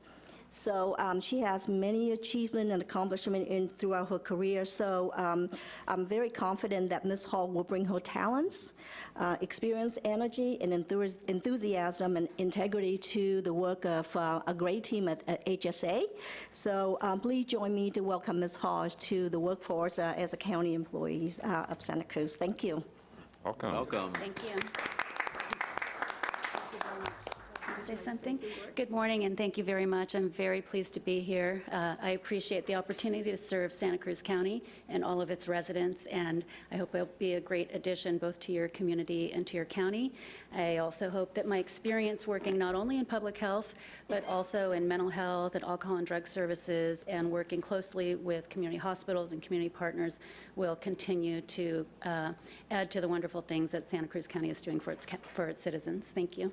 So um, she has many achievements and accomplishments in, throughout her career. So um, I'm very confident that Ms. Hall will bring her talents, uh, experience, energy, and enthus- enthusiasm and integrity to the work of uh, a great team at, at HSA. So um, please join me to welcome Ms. Hall to the workforce uh, as a county employee uh, of Santa Cruz. Thank you. Welcome. Welcome. Thank you. Say something? Good morning, and thank you very much. I'm very pleased to be here. Uh, I appreciate the opportunity to serve Santa Cruz County and all of its residents, and I hope it'll be a great addition both to your community and to your county. I also hope that my experience working not only in public health, but also in mental health and alcohol and drug services, and working closely with community hospitals and community partners will continue to uh, add to the wonderful things that Santa Cruz County is doing for its, for its citizens. Thank you.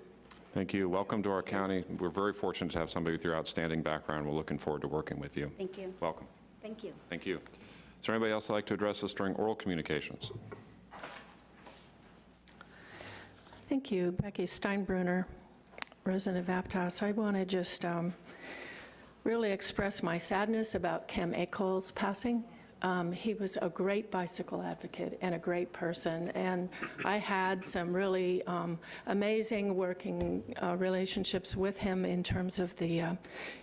Thank you. Welcome to our county. We're very fortunate to have somebody with your outstanding background. We're looking forward to working with you. Thank you. Welcome. Thank you. Thank you. Is there anybody else that'd like to address us during oral communications? Thank you, Becky Steinbruner, resident of Aptos. I want to just um, really express my sadness about Kem Akol passing. Um, He was a great bicycle advocate and a great person, and I had some really um, amazing working uh, relationships with him in terms of the, uh,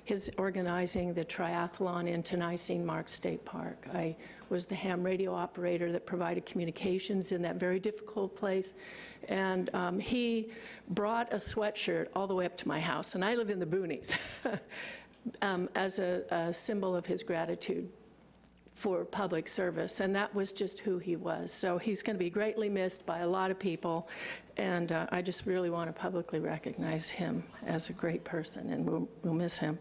his organizing the triathlon in the Nisene Mark State Park. I was the ham radio operator that provided communications in that very difficult place, and um, he brought a sweatshirt all the way up to my house, and I live in the boonies, um, as a a symbol of his gratitude for public service, and that was just who he was. So he's going to be greatly missed by a lot of people, and uh, I just really want to publicly recognize him as a great person, and we'll, we'll miss him.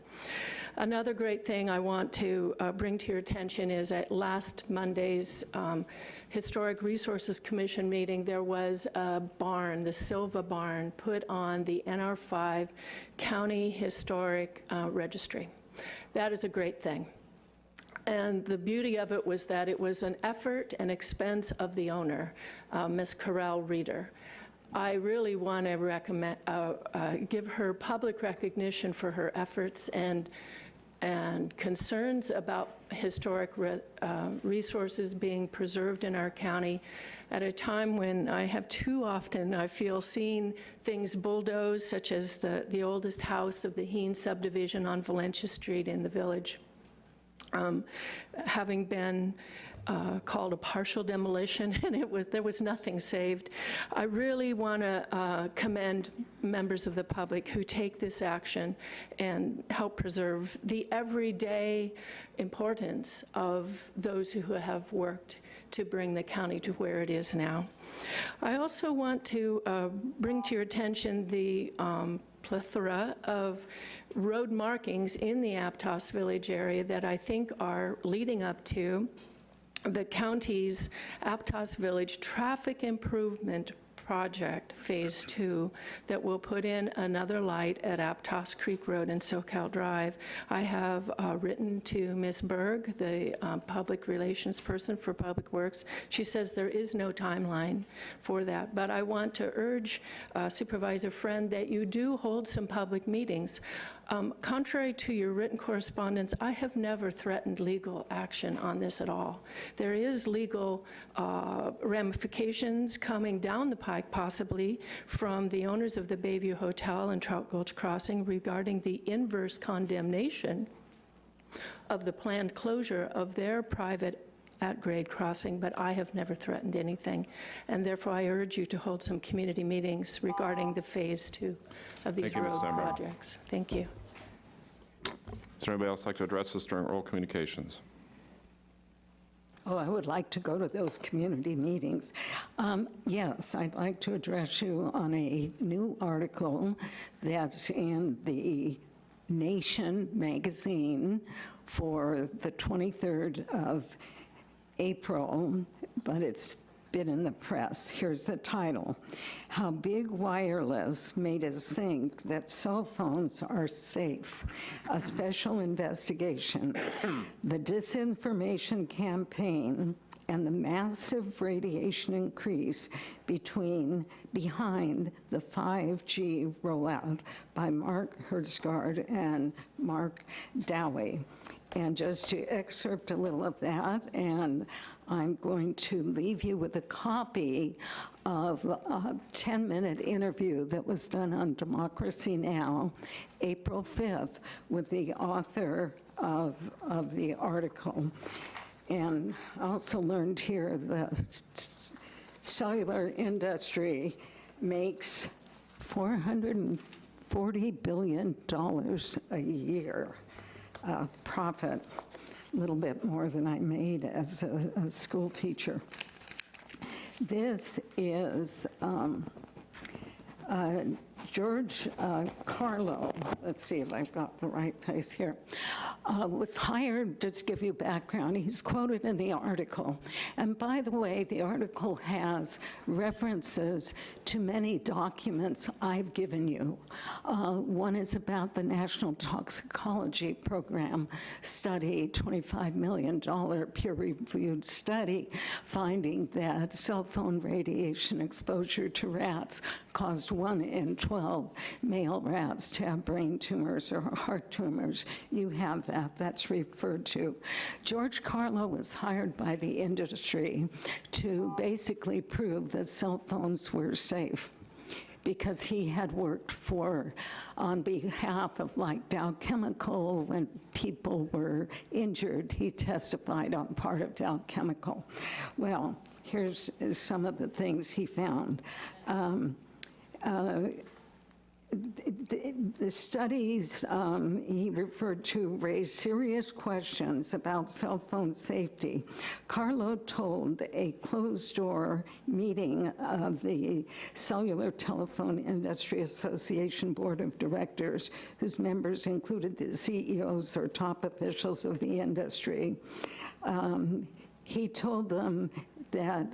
Another great thing I want to uh, bring to your attention is at last Monday's um, Historic Resources Commission meeting, there was a barn, the Silva Barn, put on the NR5 County Historic uh, Registry. That is a great thing. And the beauty of it was that it was an effort and expense of the owner, uh, Ms. Corral Reeder. I really want to recommend, uh, uh, give her public recognition for her efforts and, and concerns about historic re- uh, resources being preserved in our county at a time when I have too often, I feel, seen things bulldozed, such as the, the oldest house of the Heen subdivision on Valencia Street in the village um, having been uh, called a partial demolition, and it was, there was nothing saved. I really want to commend members of the public who take this action and help preserve the everyday importance of those who have worked to bring the county to where it is now. I also want to uh, bring to your attention the um, plethora of road markings in the Aptos Village area that I think are leading up to the county's Aptos Village Traffic Improvement Project Phase Two that will put in another light at Aptos Creek Road and Soquel Drive. I have uh, written to Ms. Berg, the uh, public relations person for Public Works. She says there is no timeline for that, but I want to urge uh, Supervisor Friend that you do hold some public meetings. Um, Contrary to your written correspondence, I have never threatened legal action on this at all. There is legal uh, ramifications coming down the pike, possibly, from the owners of the Bayview Hotel and Trout Gulch Crossing regarding the inverse condemnation of the planned closure of their private at-grade crossing, but I have never threatened anything. And therefore, I urge you to hold some community meetings regarding the Phase Two of these Thank road projects. Thank you. There anybody else like to address us during oral communications? Oh, I would like to go to those community meetings. Um, Yes, I'd like to address you on a new article that's in the Nation magazine for the 23rd of April, but it's been in the press. Here's the title, How Big Wireless Made Us Think That Cell Phones Are Safe, a special investigation. The disinformation campaign and the massive radiation increase between, behind the 5G rollout by Mark Hertsgaard and Mark Dowie. And just to excerpt a little of that, and I'm going to leave you with a copy of a 10-minute interview that was done on Democracy Now!, April 5th, with the author of, of the article. And I also learned here the cellular industry makes $440 billion a year uh, profit, a little bit more than I made as a, a school teacher. This is um, uh, George uh, Carlo, let's see if I've got the right place here, uh, was hired, just to give you background, he's quoted in the article. And by the way, the article has references to many documents I've given you. Uh, One is about the National Toxicology Program study, $25 million peer-reviewed study, finding that cell phone radiation exposure to rats caused one in 12 male rats to have brain tumors or heart tumors. You have that, that's referred to. George Carlo was hired by the industry to basically prove that cell phones were safe because he had worked for, on behalf of like Dow Chemical, when people were injured, he testified on part of Dow Chemical. Well, here's some of the things he found. Um, uh, the the studies um, he referred to raised serious questions about cell phone safety. Carlo told a closed-door meeting of the Cellular Telephone Industry Association Board of Directors, whose members included the CEOs or top officials of the industry. Um, He told them that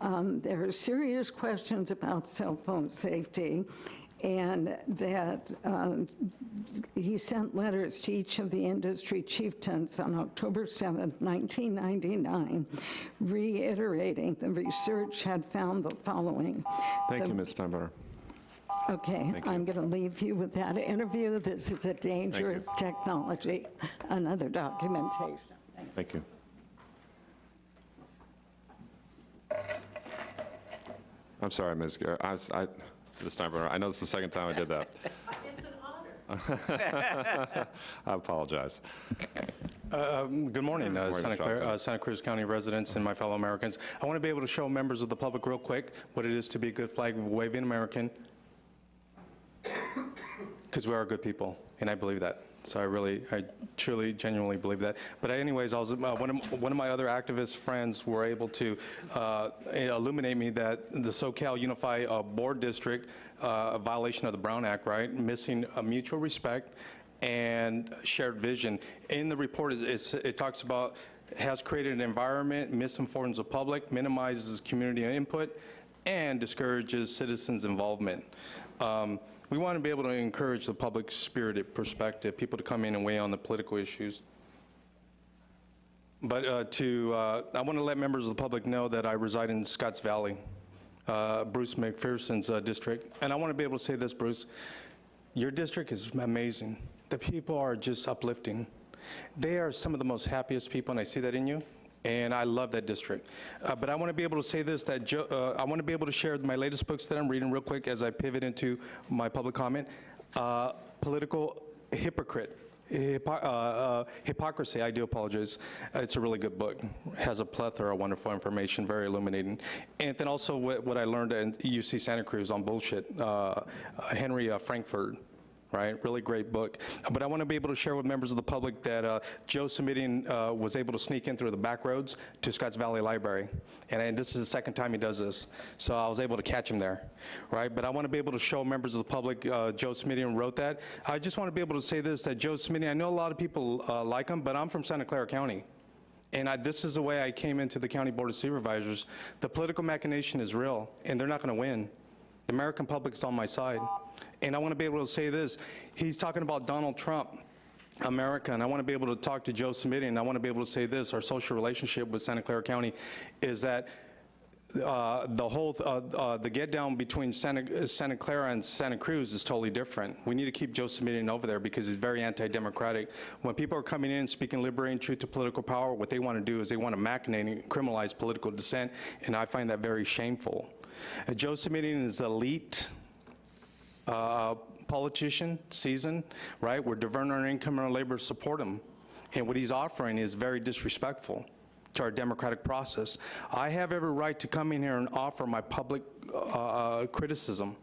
um, there are serious questions about cell phone safety, and that um, he sent letters to each of the industry chieftains on October 7, 1999, reiterating the research had found the following. Thank The- you, Ms. Steinbauer. Okay, Thank. I'm going to leave you with that interview. This is a dangerous technology. Another documentation. Thank you. I'm sorry, Ms. Garrett. I, I, Ms. Steinbauer, I know this is the second time I did that. It's an honor. I apologize. Uh, um, Good morning, uh, Morning, Santa Clara, Johnson. uh, Santa Cruz County residents and my fellow Americans. I want to be able to show members of the public real quick what it is to be a good flag-waving American, because we are good people, and I believe that. So I really, I truly, genuinely believe that. But anyways, I was, uh, one of, one of my other activist friends were able to uh, illuminate me that the SoCal Unify uh, Board District, uh, a violation of the Brown Act, right, missing a mutual respect and shared vision. In the report, it talks about has created an environment, misinforms the public, minimizes community input, and discourages citizens' involvement. Um, we want to be able to encourage the public spirited perspective, people to come in and weigh on the political issues. But uh, to, uh, I want to let members of the public know that I reside in Scotts Valley, uh, Bruce McPherson's uh, district. And I want to be able to say this, Bruce, your district is amazing. The people are just uplifting. They are some of the most happiest people, and I see that in you. And I love that district. Uh, but I want to be able to say this, that Jo- uh, I want to be able to share my latest books that I'm reading real quick as I pivot into my public comment. Uh, Political Hypocrite. Hypo- uh, uh, hypocrisy, I do apologize. Uh, It's a really good book. Has a plethora of wonderful information, very illuminating. And then also what, what I learned at UC Santa Cruz on bullshit, Henry Frankfurt, right? Really great book. But I want to be able to share with members of the public that uh, Joe Simitian uh, was able to sneak in through the back roads to Scotts Valley Library. And, and this is the second time he does this. So I was able to catch him there, right? But I want to be able to show members of the public, uh, Joe Simitian wrote that. I just want to be able to say this, that Joe Simitian, I know a lot of people uh, like him, but I'm from Santa Clara County. And I, this is the way I came into the County Board of Supervisors. The political machination is real, and they're not going to win. The American public is on my side. And I want to be able to say this. He's talking about Donald Trump, America, and I want to be able to talk to Joe Smitty, and I want to be able to say this. Our social relationship with Santa Clara County is that uh, the whole, uh, uh, the get down between Santa, Santa Clara and Santa Cruz is totally different. We need to keep Joe Simitian over there because he's very anti-democratic. When people are coming in speaking liberating truth to political power, what they want to do is they want to machinate and criminalize political dissent, and I find that very shameful. Uh, Joe Simitian is elite, uh, politician, season, right? We're diverting our income and our labor to support him. And what he's offering is very disrespectful to our democratic process. I have every right to come in here and offer my public uh, criticism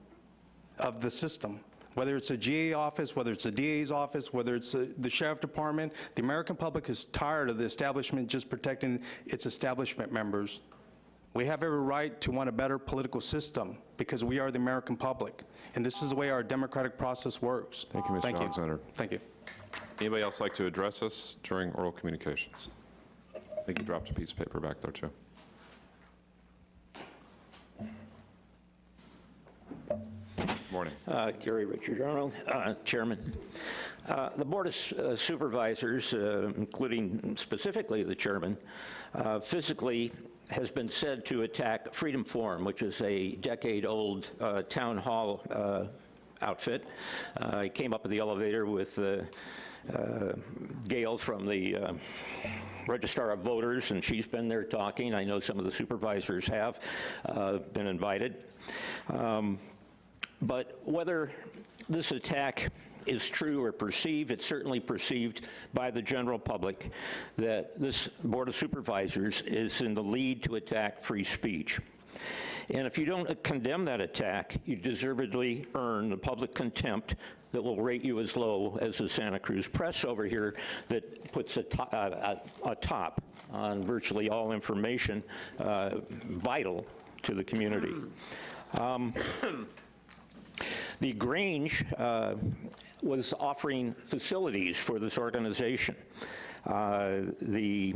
of the system. Whether it's a GA office, whether it's a DA's office, whether it's uh, the sheriff department, the American public is tired of the establishment just protecting its establishment members. We have every right to want a better political system because we are the American public. And this is the way our democratic process works. Thank you, Mr. Thank Alexander. Thank you. Anybody else like to address us during oral communications? I think you dropped a piece of paper back there, too. Morning. Uh, Gary Richard Arnold, uh, Chairman. Uh, The Board of uh, Supervisors, uh, including specifically the chairman, uh, physically has been said to attack Freedom Forum, which is a decade-old uh, town hall uh, outfit. Uh, I came up with the elevator with uh, uh, Gail from the Registrar of Voters, and she's been there talking. I know some of the supervisors have been invited. Um, but whether this attack is true or perceived, it's certainly perceived by the general public that this Board of Supervisors is in the lead to attack free speech. And if you don't condemn that attack, you deservedly earn the public contempt that will rate you as low as the Santa Cruz Press over here that puts a, to- a, a a top on virtually all information uh, vital to the community. Um, the Grange uh, was offering facilities for this organization. Uh, The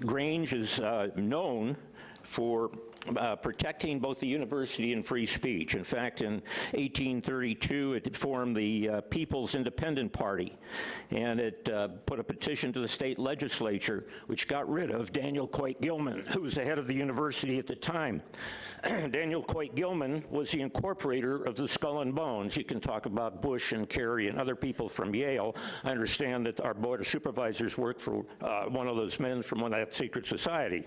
Grange is uh, known for uh, protecting both the university and free speech. In fact, in 1832, it formed the uh, People's Independent Party, and it uh, put a petition to the state legislature, which got rid of Daniel Coit Gilman, who was the head of the university at the time. Daniel Coit Gilman was the incorporator of the Skull and Bones. You can talk about Bush and Kerry and other people from Yale. I understand that our Board of Supervisors worked for uh, one of those men from one of that secret society.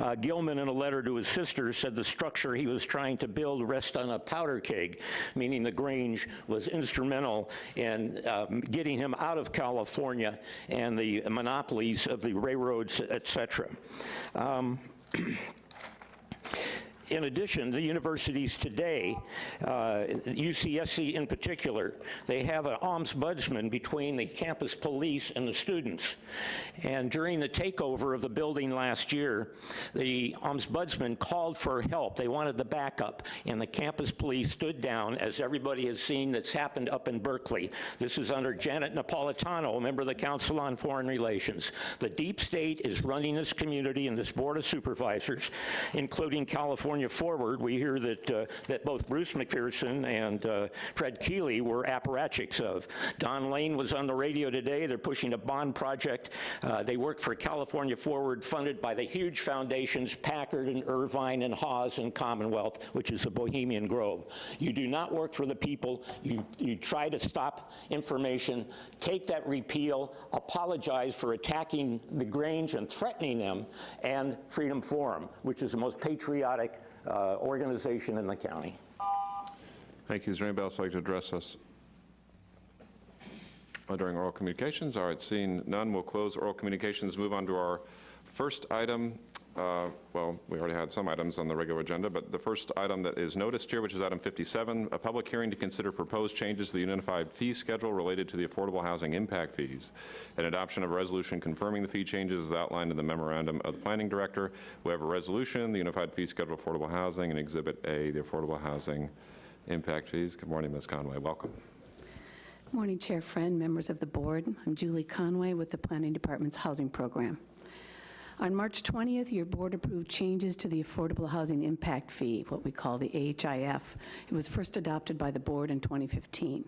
Uh, Gilman, in a letter to his sister said the structure he was trying to build rests on a powder keg, meaning the Grange was instrumental in um, getting him out of California and the monopolies of the railroads, et cetera. Um, In addition, the universities today, uh, UCSC in particular, they have an ombudsman between the campus police and the students. And during the takeover of the building last year, the ombudsman called for help. They wanted the backup, and the campus police stood down, as everybody has seen that's happened up in Berkeley. This is under Janet Napolitano, a member of the Council on Foreign Relations. The deep state is running this community and this Board of Supervisors, including California Forward. We hear that, uh, that both Bruce McPherson and uh, Fred Keeley were apparatchiks of. Don Lane was on the radio today. They're pushing a bond project. Uh, they work for California Forward, funded by the huge foundations Packard and Irvine and Haas and Commonwealth, which is the Bohemian Grove. You do not work for the people. You, you try to stop information, take that repeal, apologize for attacking the Grange and threatening them, and Freedom Forum, which is the most patriotic uh, organization in the county. Thank you. Is there anybody else like to address us during oral communications? All right, seeing none, we'll close oral communications, move on to our first item. Uh, Well, we already had some items on the regular agenda, but the first item that is noticed here, which is item 57, a public hearing to consider proposed changes to the unified fee schedule related to the affordable housing impact fees. An adoption of a resolution confirming the fee changes is outlined in the memorandum of the planning director. We have a resolution, the unified fee schedule affordable housing, and Exhibit A, the affordable housing impact fees. Good morning, Ms. Conway. Welcome. Morning, Chair Friend, members of the board. I'm Julie Conway with the Planning Department's Housing Program. On March 20th, your board approved changes to the Affordable Housing Impact Fee, what we call the AHIF. It was first adopted by the board in 2015.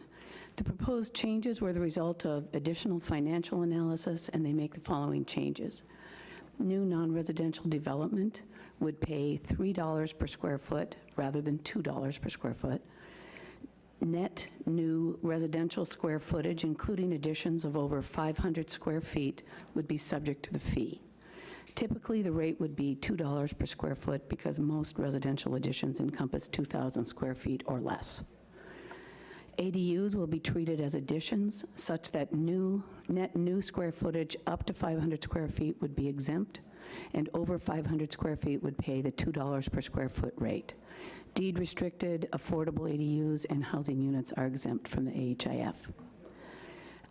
The proposed changes were the result of additional financial analysis, and they make the following changes. New non-residential development would pay $3 per square foot rather than $2 per square foot net new residential square footage, including additions of over 500 square feet, would be subject to the fee. Typically, the rate would be $2 per square foot because most residential additions encompass 2,000 square feet or less. ADUs will be treated as additions such that new, net new square footage up to 500 square feet would be exempt, and over 500 square feet would pay the $2 per square foot rate. Deed restricted, affordable ADUs, and housing units are exempt from the AHIF.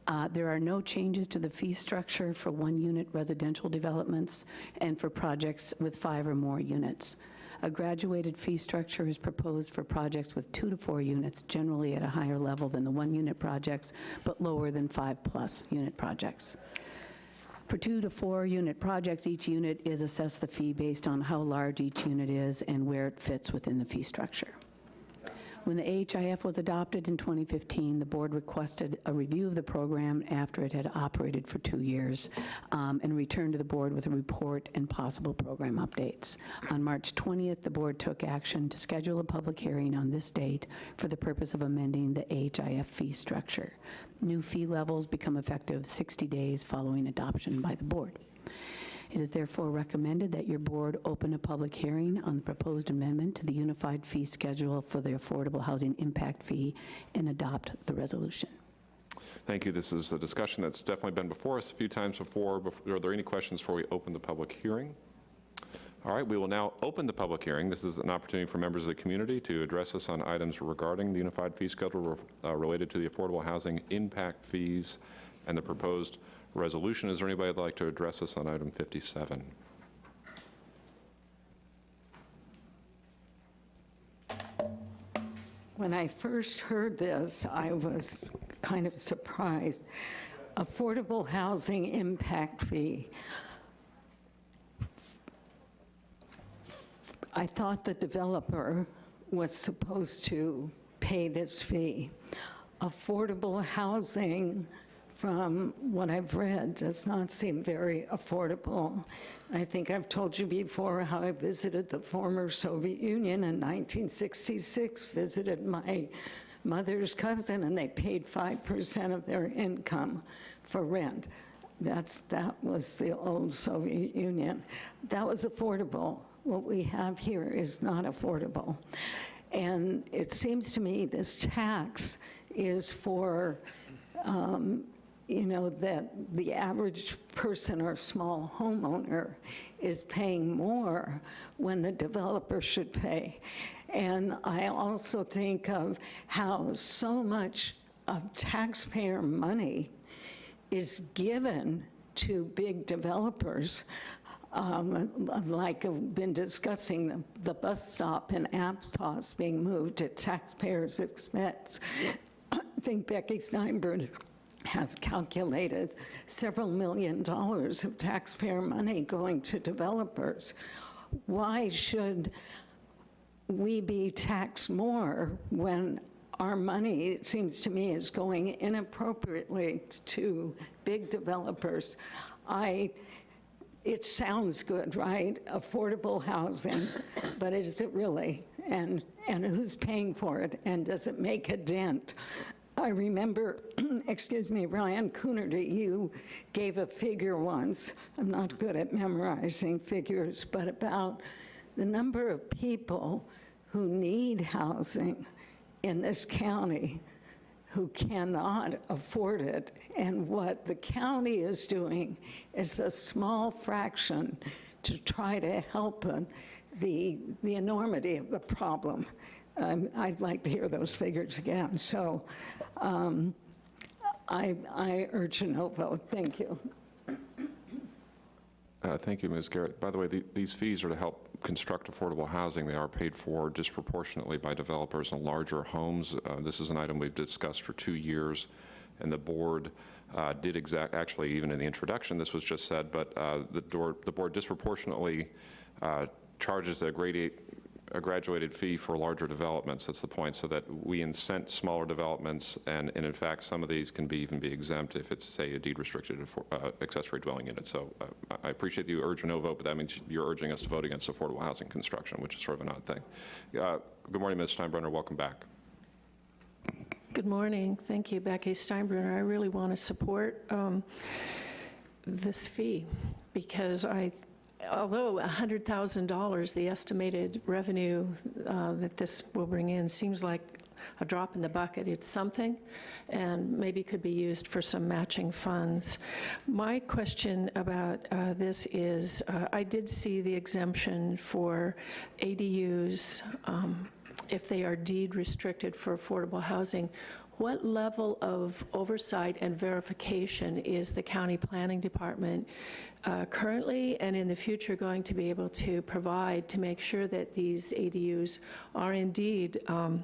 Uh, There are no changes to the fee structure for one-unit residential developments and for projects with five or more units. A graduated fee structure is proposed for projects with two to four units, generally at a higher level than the one-unit projects, but lower than five-plus unit projects. For two to four unit projects, each unit is assessed the fee based on how large each unit is and where it fits within the fee structure. When the AHIF was adopted in 2015, the board requested a review of the program after it had operated for two years um, and returned to the board with a report and possible program updates. On March 20th, the board took action to schedule a public hearing on this date for the purpose of amending the AHIF fee structure. New fee levels become effective 60 days following adoption by the board. It is therefore recommended that your board open a public hearing on the proposed amendment to the unified fee schedule for the affordable housing impact fee and adopt the resolution. Thank you. This is a discussion that's definitely been before us a few times before. Are there any questions before we open the public hearing? All right, we will now open the public hearing. This is an opportunity for members of the community to address us on items regarding the unified fee schedule uh, related to the affordable housing impact fees and the proposed resolution. Is there anybody that'd like to address us on item 57? When I first heard this, I was kind of surprised. Affordable housing impact fee. I thought the developer was supposed to pay this fee. Affordable housing, from what I've read, does not seem very affordable. I think I've told you before how I visited the former Soviet Union in 1966, visited my mother's cousin, and they paid 5% of their income for rent. That's, that was the old Soviet Union. That was affordable. what we have here is not affordable. And it seems to me this tax is for, um, you know, that the average person or small homeowner is paying more when the developer should pay. And I also think of how so much of taxpayer money is given to big developers, um, like I've been discussing the, the bus stop in Aptos being moved at taxpayers' expense. I think Becky Steinbruner has calculated several million dollars of taxpayer money going to developers. Why should we be taxed more when our money, it seems to me, is going inappropriately to big developers? I, it sounds good, right? Affordable housing, but is it really? And, and who's paying for it? And does it make a dent? I remember, excuse me, Ryan Coonerty, you gave a figure once. I'm not good at memorizing figures, but about the number of people who need housing in this county who cannot afford it. And what the county is doing is a small fraction to try to help the, the enormity of the problem. I'd like to hear those figures again. So um, I, I urge a no vote. Thank you. Uh, Thank you, Ms. Garrett. By the way, the- these fees are to help construct affordable housing. They are paid for disproportionately by developers in larger homes. Uh, This is an item we've discussed for two years, and the board uh, did exact, actually, even in the introduction, this was just said, but uh, the door- the board disproportionately uh, charges a grade eight a graduated fee for larger developments, that's the point, so that we incent smaller developments, and, and in fact, some of these can be, even be exempt if it's, say, a deed-restricted uh, accessory dwelling unit. So uh, I appreciate that you urge a no vote, but that means you're urging us to vote against affordable housing construction, which is sort of an odd thing. Uh, Good morning, Ms. Steinbruner, welcome back. Good morning. Thank you, Becky Steinbruner. I really want to support um, this fee because I, although $100,000, the estimated revenue uh, that this will bring in seems like a drop in the bucket. It's something, and maybe could be used for some matching funds. My question about uh, this is, uh, I did see the exemption for ADUs um, if they are deed restricted for affordable housing. What level of oversight and verification is the county planning department uh, currently and in the future going to be able to provide to make sure that these ADUs are indeed um,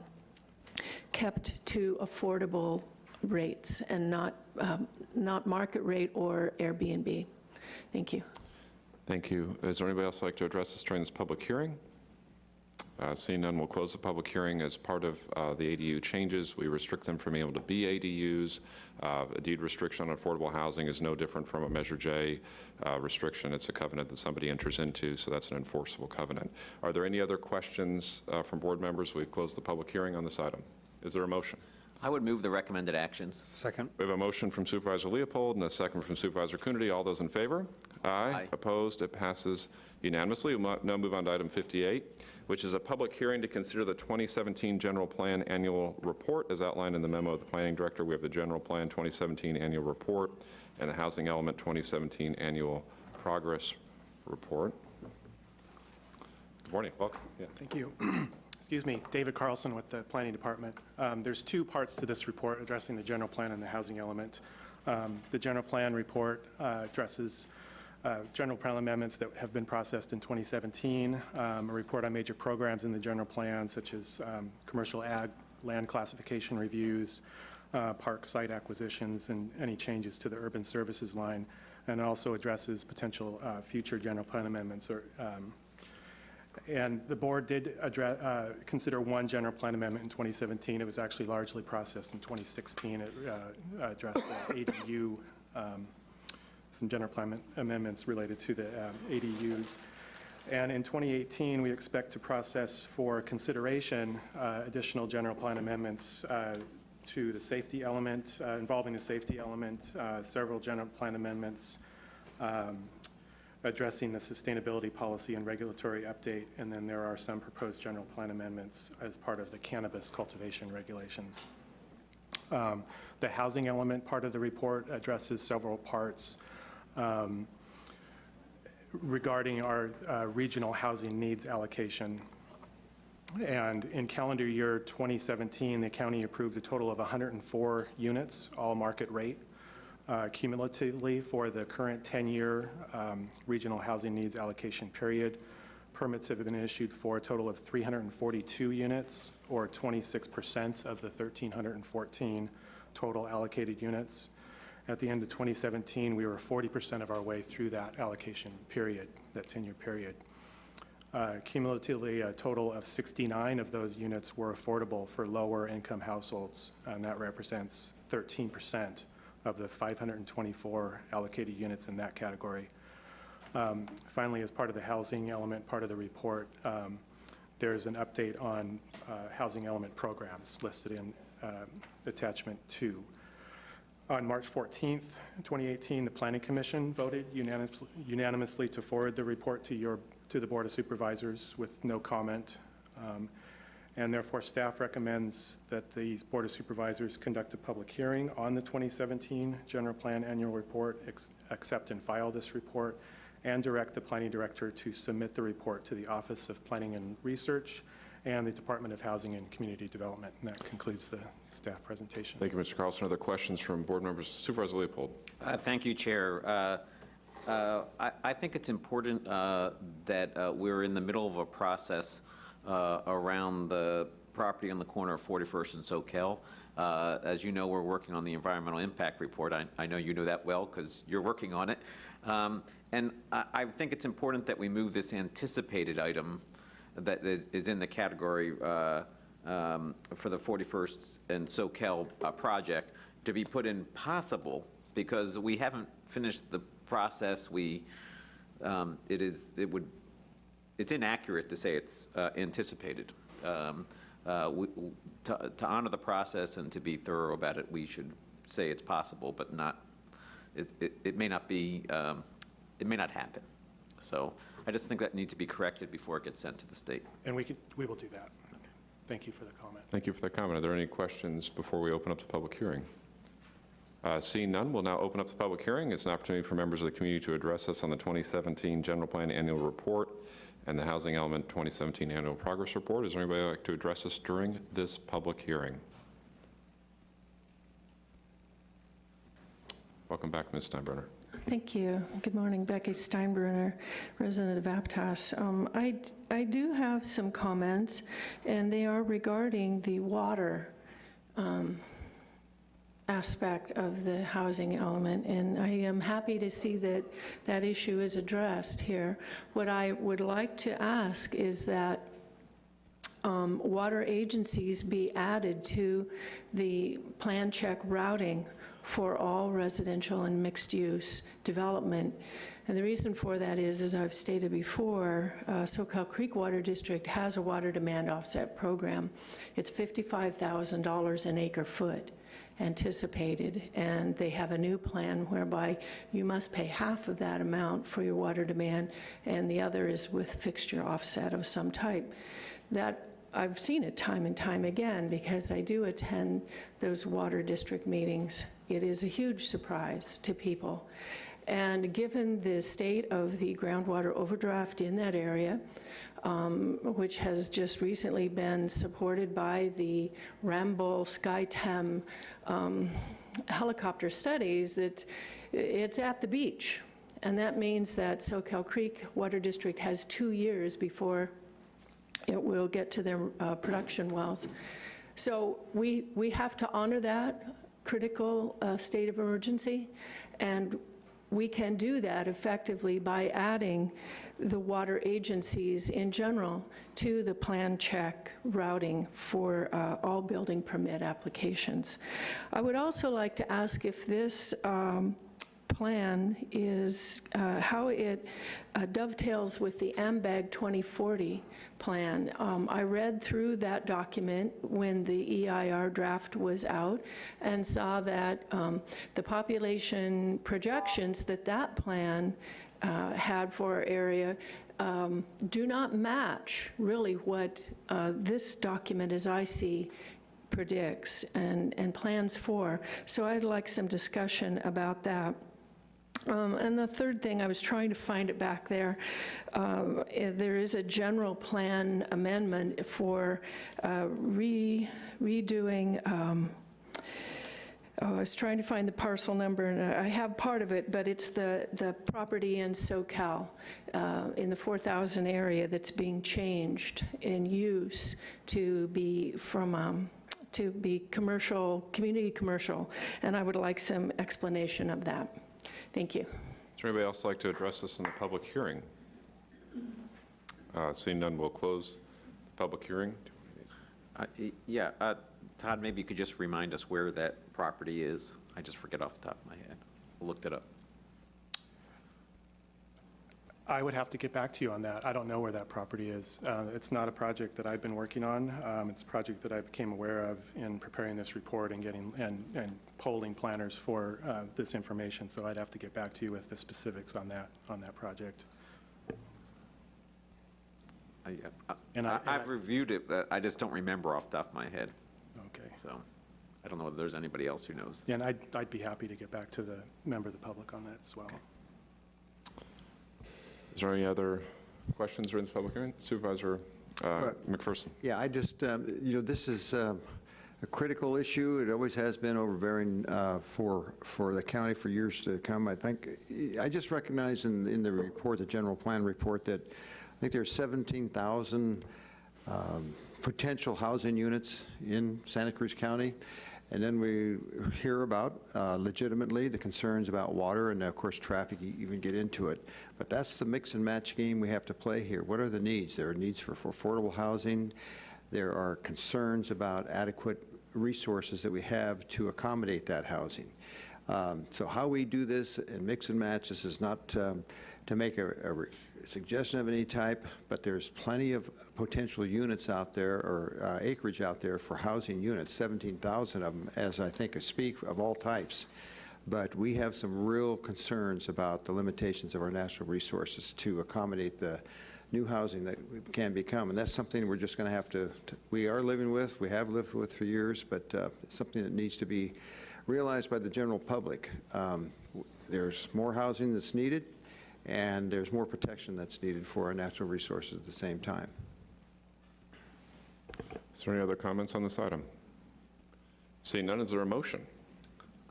kept to affordable rates and not, um, not market rate or Airbnb? Thank you. Thank you. Is there anybody else like to address us during this public hearing? Uh, Seeing none, we'll close the public hearing. As part of uh, the ADU changes, we restrict them from being able to be ADUs. Uh, A deed restriction on affordable housing is no different from a Measure J uh, restriction. It's a covenant that somebody enters into, so that's an enforceable covenant. Are there any other questions uh, from board members? We've closed the public hearing on this item. Is there a motion? I would move the recommended actions. Second. We have a motion from Supervisor Leopold and a second from Supervisor Coonerty. All those in favor? Aye. Opposed? It passes unanimously. We'll now move on to item 58, which is a public hearing to consider the 2017 General Plan Annual Report as outlined in the memo of the Planning Director. We have the General Plan 2017 Annual Report and the Housing Element 2017 Annual Progress Report. Good morning. Welcome. Yeah. Thank you. Excuse me, David Carlson with the Planning Department. Um, There's two parts to this report addressing the general plan and the housing element. Um, The general plan report uh, addresses uh, general plan amendments that have been processed in 2017, um, a report on major programs in the general plan, such as um, commercial ag, land classification reviews, uh, park site acquisitions, and any changes to the urban services line, and also addresses potential uh, future general plan amendments or um, and the board did address, uh, consider one general plan amendment in 2017. It was actually largely processed in 2016. It uh, addressed the ADU, um, some general plan amendments related to the um, ADUs. And in 2018, we expect to process for consideration uh, additional general plan amendments uh, to the safety element, uh, involving the safety element, uh, several general plan amendments, um, addressing the sustainability policy and regulatory update, and then there are some proposed general plan amendments as part of the cannabis cultivation regulations. Um, The housing element part of the report addresses several parts um, regarding our uh, regional housing needs allocation. And in calendar year 2017, the county approved a total of 104 units, all market rate, uh, cumulatively for the current 10-year um, regional housing needs allocation period. Permits have been issued for a total of 342 units, or 26% of the 1,314 total allocated units. At the end of 2017, we were 40% of our way through that allocation period, that 10-year period. Uh, Cumulatively, a total of 69 of those units were affordable for lower-income households, and that represents 13% of the 524 allocated units in that category. Um, Finally, as part of the housing element part of the report, um, there's an update on uh, housing element programs listed in um, attachment two. On March 14th, 2018, the Planning Commission voted unanimous- unanimously to forward the report to your, to the Board of Supervisors with no comment. Um, And therefore, staff recommends that the Board of Supervisors conduct a public hearing on the 2017 General Plan Annual Report, accept and file this report, and direct the Planning Director to submit the report to the Office of Planning and Research and the Department of Housing and Community Development. And that concludes the staff presentation. Thank you, Mr. Carlson. Other questions from board members? Supervisor Leopold. Uh, Thank you, Chair. Uh, uh, I I think it's important uh, that uh, we're in the middle of a process uh, around the property on the corner of 41st and Soquel. Uh, As you know, we're working on the environmental impact report. I I know you know that well because you're working on it. Um, And I I think it's important that we move this anticipated item that is is in the category uh, um, for the 41st and Soquel uh, project to be put in possible, because we haven't finished the process. We, um, it is, it would, it's inaccurate to say it's uh, anticipated. Um, uh, we- To to honor the process and to be thorough about it, we should say it's possible, but not, it it it may not be, um, it may not happen. So I just think that needs to be corrected before it gets sent to the state. And we can, we will do that. Thank you for the comment. Thank you for the comment. Are there any questions before we open up the public hearing? Uh, Seeing none, we'll now open up the public hearing. It's an opportunity for members of the community to address us on the 2017 General Plan Annual Report and the Housing Element 2017 Annual Progress Report. Is there anybody like to address us during this public hearing? Welcome back, Ms. Steinbruner. Thank you. Good morning, Becky Steinbruner, resident of Aptos. Um, I, I do have some comments, and they are regarding the water um, aspect of the housing element, and I am happy to see that that issue is addressed here. What I would like to ask is that um, water agencies be added to the plan check routing for all residential and mixed-use development. And the reason for that is, as I've stated before, uh, Soquel Creek Water District has a water demand offset program. It's $55,000 an acre foot anticipated, and they have a new plan whereby you must pay half of that amount for your water demand, and the other is with fixture offset of some type. That I've seen it time and time again because I do attend those water district meetings. It is a huge surprise to people. And given the state of the groundwater overdraft in that area, um, which has just recently been supported by the Ramboll SkyTem um, helicopter studies, that it's at the beach. And that means that Soquel Creek Water District has two years before it will get to their uh, production wells. So we, we have to honor that critical uh, state of emergency, and we can do that effectively by adding the water agencies in general to the plan check routing for uh, all building permit applications. I would also like to ask if this um, plan is, uh, how it uh, dovetails with the AMBAG 2040 plan. Um, I read through that document when the EIR draft was out and saw that um, the population projections that that plan uh, had for our area um, do not match really what uh, this document, as I see, predicts and, and plans for. So I'd like some discussion about that. Um, And the third thing, I was trying to find it back there, um, eh, there is a general plan amendment for uh, re redoing, um, oh, I was trying to find the parcel number, and I have part of it, but it's the, the property in Soquel, uh, in the 4,000 area that's being changed in use to be from, um, to be commercial, community commercial, and I would like some explanation of that. Thank you. Is there anybody else like to address this in the public hearing? Uh, Seeing none, we'll close the public hearing. Uh, Yeah, uh, Todd, maybe you could just remind us where that property is? I just forget off the top of my head. I Looked it up. I would have to get back to you on that. I don't know where that property is. Uh, It's not a project that I've been working on. Um, It's a project that I became aware of in preparing this report and getting, and, and polling planners for uh, this information. So I'd have to get back to you with the specifics on that, on that project. I- uh, And I, I, I've I- reviewed it, but I just don't remember off the top of my head, Okay. so I don't know if there's anybody else who knows. Yeah, and I'd, I'd be happy to get back to the member of the public on that as well. Is there any other questions during this public hearing? Supervisor uh. McPherson? Yeah, I just, um, you know, this is um, a critical issue. It always has been overbearing uh, for, for the county for years to come. I think, I just recognize in, in the report, the general plan report, that I think there's 17,000 um, potential housing units in Santa Cruz County. And then we hear about uh, legitimately the concerns about water and of course traffic, you even get into it. But that's the mix and match game we have to play here. What are the needs? There are needs for for affordable housing. There are concerns about adequate resources that we have to accommodate that housing. Um, So how we do this and mix and match, this is not um, to make a a suggestion of any type, but there's plenty of potential units out there, or uh, acreage out there for housing units, 17,000 of them, as I think I speak, of all types. But we have some real concerns about the limitations of our natural resources to accommodate the new housing that can become. And that's something we're just going to have to, to- we are living with, we have lived with for years, but uh, something that needs to be realized by the general public. Um, There's more housing that's needed, and there's more protection that's needed for our natural resources at the same time. Is there any other comments on this item? Seeing none, is there a motion?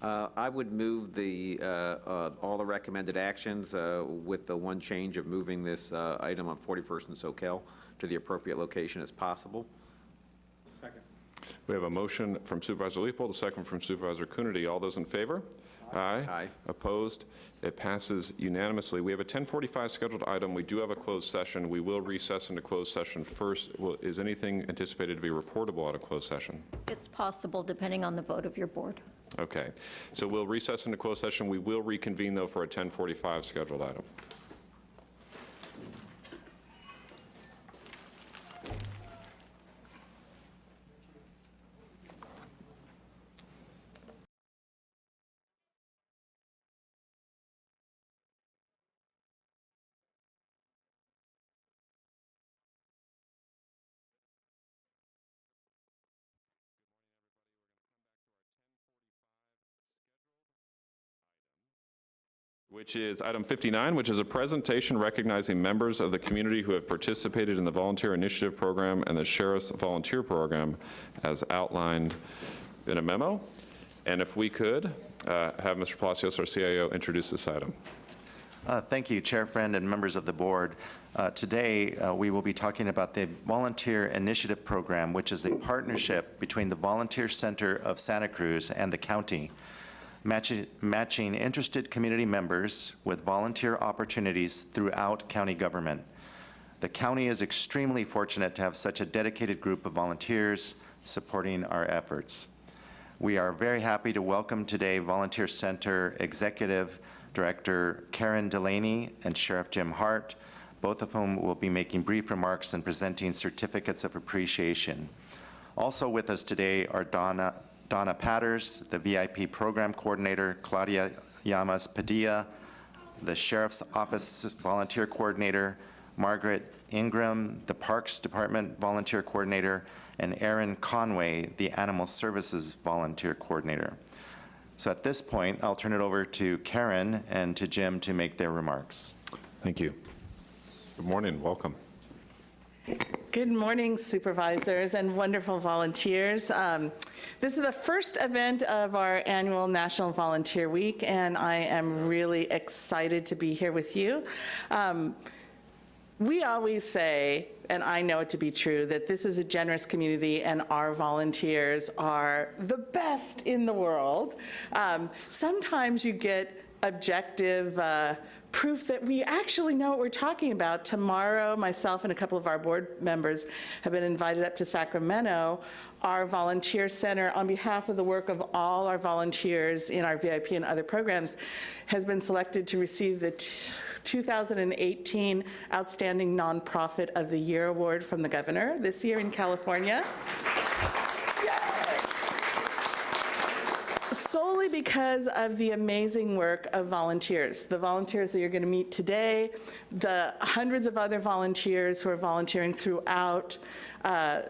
Uh, I would move the, uh, uh, all the recommended actions uh, with the one change of moving this uh, item on 41st and Soquel to the appropriate location as possible. Second. We have a motion from Supervisor Leopold, a second from Supervisor Coonerty. All those in favor? Aye. Aye. Opposed? It passes unanimously. We have a 1045 scheduled item. We do have a closed session. We will recess into closed session first. Will- Is anything anticipated to be reportable out of closed session? It's possible, depending on the vote of your board. Okay. So we'll recess into closed session. We will reconvene, though, for a 1045 scheduled item. Which is item 59, which is a presentation recognizing members of the community who have participated in the Volunteer Initiative Program and the Sheriff's Volunteer Program as outlined in a memo. And if we could, uh, have Mr. Palacios, our CIO, introduce this item. Uh, Thank you, Chair Friend and members of the board. Uh, Today, uh, we will be talking about the Volunteer Initiative Program, which is a partnership between the Volunteer Center of Santa Cruz and the county, matchi- matching interested community members with volunteer opportunities throughout county government. The county is extremely fortunate to have such a dedicated group of volunteers supporting our efforts. We are very happy to welcome today Volunteer Center Executive Director Karen Delaney and Sheriff Jim Hart, both of whom will be making brief remarks and presenting certificates of appreciation. Also with us today are Donna, Donna Patters, the VIP Program Coordinator, Claudia Llamas Padilla, the Sheriff's Office Volunteer Coordinator, Margaret Ingram, the Parks Department Volunteer Coordinator, and Erin Conway, the Animal Services Volunteer Coordinator. So at this point, I'll turn it over to Karen and to Jim to make their remarks. Thank you. Good morning, welcome. Good morning, supervisors and wonderful volunteers. Um, This is the first event of our annual National Volunteer Week, and I am really excited to be here with you. Um, We always say, and I know it to be true, that this is a generous community and our volunteers are the best in the world. Um, Sometimes you get objective uh, proof that we actually know what we're talking about. Tomorrow, myself and a couple of our board members have been invited up to Sacramento. Our volunteer center, on behalf of the work of all our volunteers in our VIP and other programs, has been selected to receive the 2018 Outstanding Nonprofit of the Year Award from the governor this year in California. Solely because of the amazing work of volunteers. The volunteers that you're going to meet today, the hundreds of other volunteers who are volunteering throughout uh,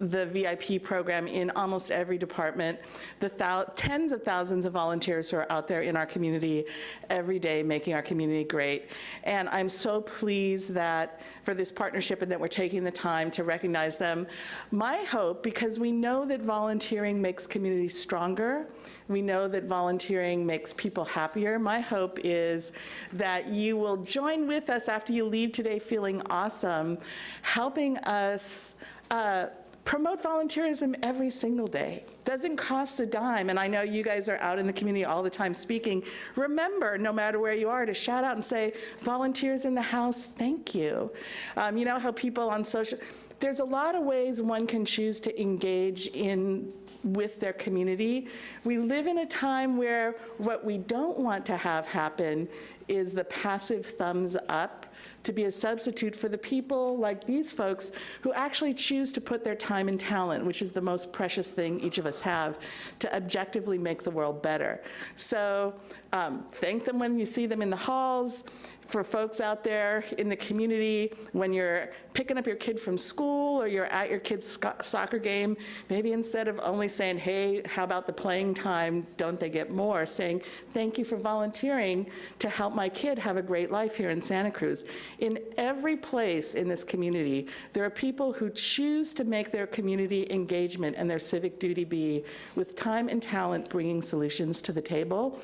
the VIP program in almost every department, the tens of thousands of volunteers who are out there in our community every day making our community great. And I'm so pleased that for this partnership and that we're taking the time to recognize them. My hope, because we know that volunteering makes communities stronger, we know that volunteering makes people happier. My hope is that you will join with us after you leave today feeling awesome, helping us uh, promote volunteerism every single day. Doesn't cost a dime, and I know you guys are out in the community all the time speaking. Remember, no matter where you are, to shout out and say, volunteers in the house, thank you. Um, you know how people on social, there's a lot of ways one can choose to engage in with their community. We live in a time where what we don't want to have happen is the passive thumbs up to be a substitute for the people like these folks who actually choose to put their time and talent, which is the most precious thing each of us have, to objectively make the world better. So um, thank them when you see them in the halls. For folks out there in the community, when you're picking up your kid from school or you're at your kid's soccer game, maybe instead of only saying, hey, how about the playing time, don't they get more, saying, thank you for volunteering to help my kid have a great life here in Santa Cruz. In every place in this community, there are people who choose to make their community engagement and their civic duty be with time and talent bringing solutions to the table.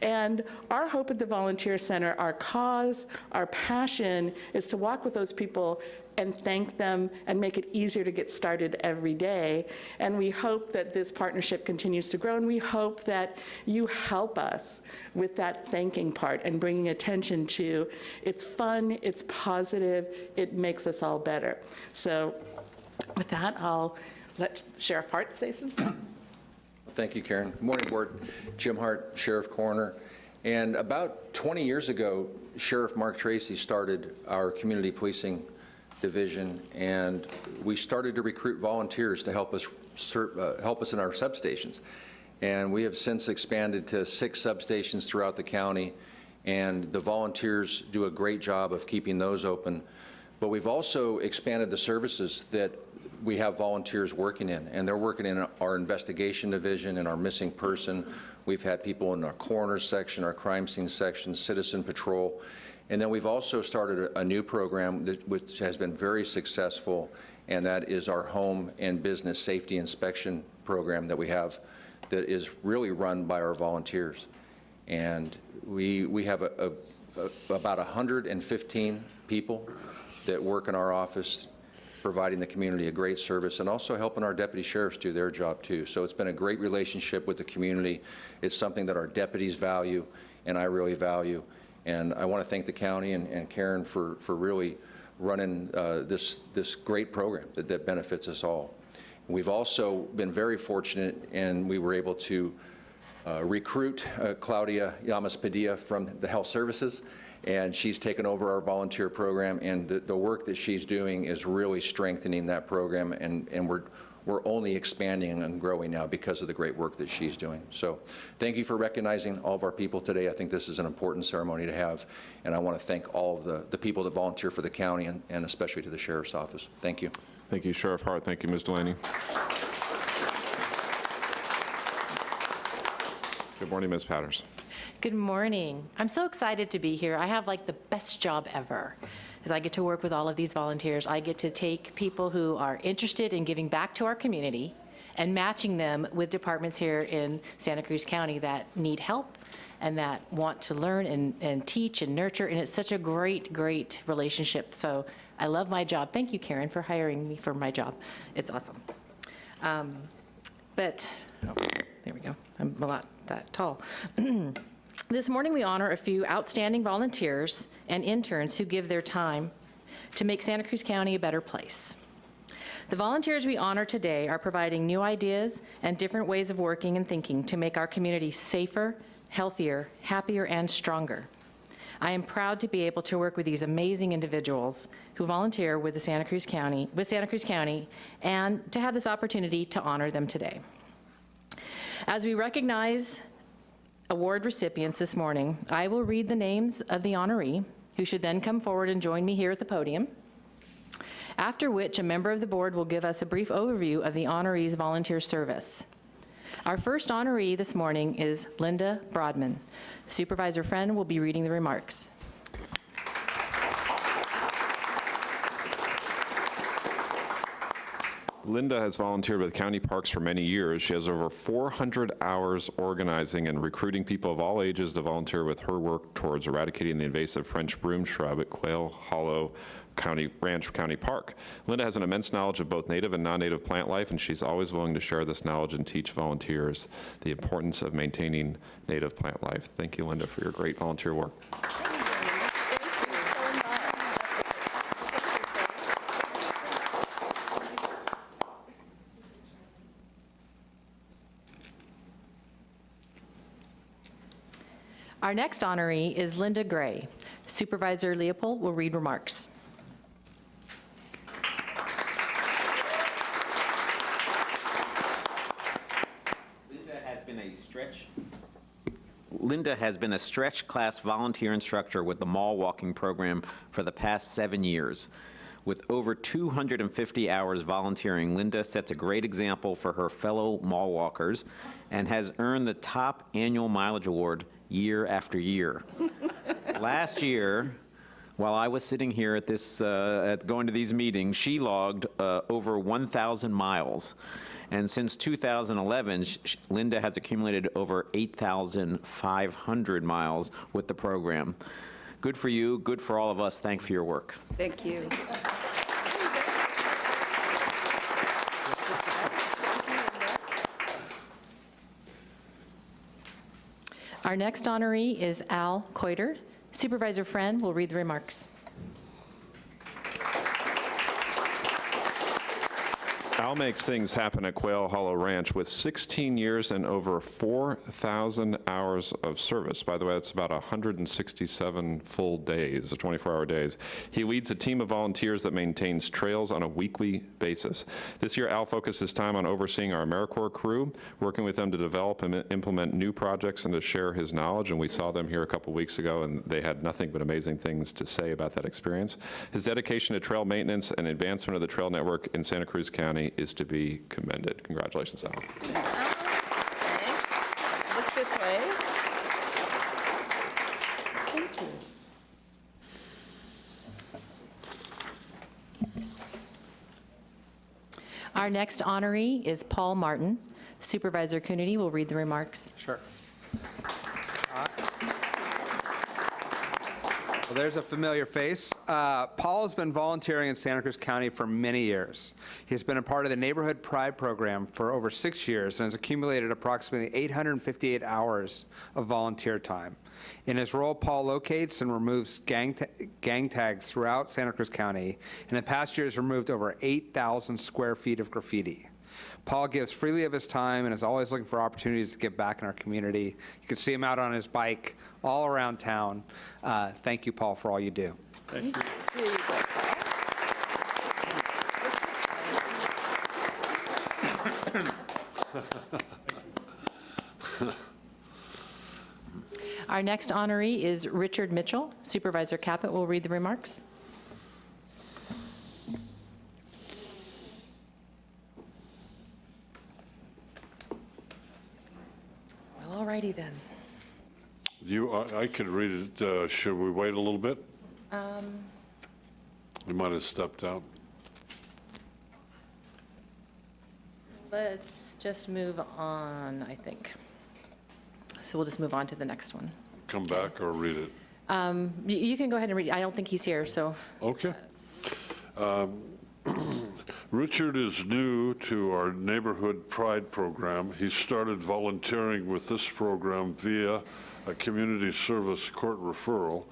And our hope at the Volunteer Center, our cause, our passion is to walk with those people and thank them and make it easier to get started every day. And we hope that this partnership continues to grow, and we hope that you help us with that thanking part and bringing attention to it's fun, it's positive, it makes us all better. So with that, I'll let Sheriff Hart say some stuff. Thank you, Karen. Good morning, Board. Jim Hart, Sheriff Coroner. And about 20 years ago, Sheriff Mark Tracy started our community policing division, and we started to recruit volunteers to help us uh, help us in our substations. And we have since expanded to six substations throughout the county, and the volunteers do a great job of keeping those open. But we've also expanded the services that we have volunteers working in, and they're working in our investigation division and our missing person. We've had people in our coroner section, our crime scene section, citizen patrol, and then we've also started a, new program that, which has been very successful, and that is our home and business safety inspection program that we have that is really run by our volunteers. And we, we have a, a, a, about 115 people that work in our office providing the community a great service and also helping our deputy sheriffs do their job too. So it's been a great relationship with the community. It's something that our deputies value and I really value. And I want to thank the county and, and Karen for, for really running uh, this, this great program that, that benefits us all. We've also been very fortunate and we were able to uh, recruit uh, Claudia Llamas Padilla from the health services and she's taken over our volunteer program, and the, the work that she's doing is really strengthening that program, and, and we're, we're only expanding and growing now because of the great work that she's doing. So thank you for recognizing all of our people today. I think this is an important ceremony to have, and I want to thank all of the, the people that volunteer for the county and, and especially to the sheriff's office. Thank you. Thank you, Sheriff Hart. Thank you, Ms. Delaney. Good morning, Ms. Patters. Good morning. I'm so excited to be here. I have like the best job ever, as I get to work with all of these volunteers. I get to take people who are interested in giving back to our community and matching them with departments here in Santa Cruz County that need help and that want to learn and, and teach and nurture, and it's such a great, great relationship. So I love my job. Thank you, Karen, for hiring me for my job. It's awesome. Um, But, oh, there we go. I'm a lot that tall. This morning, we honor a few outstanding volunteers and interns who give their time to make Santa Cruz County a better place. The volunteers we honor today are providing new ideas and different ways of working and thinking to make our community safer, healthier, happier, and stronger. I am proud to be able to work with these amazing individuals who volunteer with the Santa Cruz County, with Santa Cruz County, and to have this opportunity to honor them today. As we recognize award recipients this morning, I will read the names of the honoree, who should then come forward and join me here at the podium, after which a member of the board will give us a brief overview of the honoree's volunteer service. Our first honoree this morning is Linda Broadman. Supervisor Friend will be reading the remarks. Linda has volunteered with county parks for many years. She has over 400 hours organizing and recruiting people of all ages to volunteer with her work towards eradicating the invasive French broom shrub at Quail Hollow County Ranch County Park. Linda has an immense knowledge of both native and non-native plant life, and she's always willing to share this knowledge and teach volunteers the importance of maintaining native plant life. Thank you, Linda, for your great volunteer work. Our next honoree is Linda Gray. Supervisor Leopold will read remarks. Linda has been a stretch. Linda has been a stretch class volunteer instructor with the mall walking program for the past seven years. With over 250 hours volunteering, Linda sets a great example for her fellow mall walkers and has earned the top annual mileage award year after year. Last year, while I was sitting here at this, uh, at going to these meetings, she logged uh, over 1,000 miles. And since 2011, sh- sh- Linda has accumulated over 8,500 miles with the program. Good for you, good for all of us. Thanks for your work. Thank you. Our next honoree is Al Coiter. Supervisor Friend will read the remarks. Al makes things happen at Quail Hollow Ranch with 16 years and over 4,000 hours of service. By the way, that's about 167 full days, 24-hour days. He leads a team of volunteers that maintains trails on a weekly basis. This year, Al focused his time on overseeing our AmeriCorps crew, working with them to develop and implement new projects and to share his knowledge, and we saw them here a couple weeks ago, and they had nothing but amazing things to say about that experience. His dedication to trail maintenance and advancement of the trail network in Santa Cruz County is to be commended. Congratulations, Al. Look this way. Thank you. Our next honoree is Paul Martin. Supervisor Coonerty will read the remarks. Sure. There's a familiar face. Uh, Paul has been volunteering in Santa Cruz County for many years. He's been a part of the Neighborhood Pride program for over six years and has accumulated approximately 858 hours of volunteer time. In his role, Paul locates and removes gang, ta- gang tags throughout Santa Cruz County, and in the past year has removed over 8,000 square feet of graffiti. Paul gives freely of his time and is always looking for opportunities to give back in our community. You can see him out on his bike all around town. Uh, Thank you, Paul, for all you do. Thank you. Our next honoree is Richard Mitchell. Supervisor Caput will read the remarks. Well, alrighty then. You, I I could read it. Uh, Should we wait a little bit? Um, We might have stepped out. Let's just move on, I think. So we'll just move on to the next one. Come back or read it. Um, You you can go ahead and read, I don't think he's here, so. Okay. Um, Richard is new to our Neighborhood Pride program. He started volunteering with this program via a community service court referral.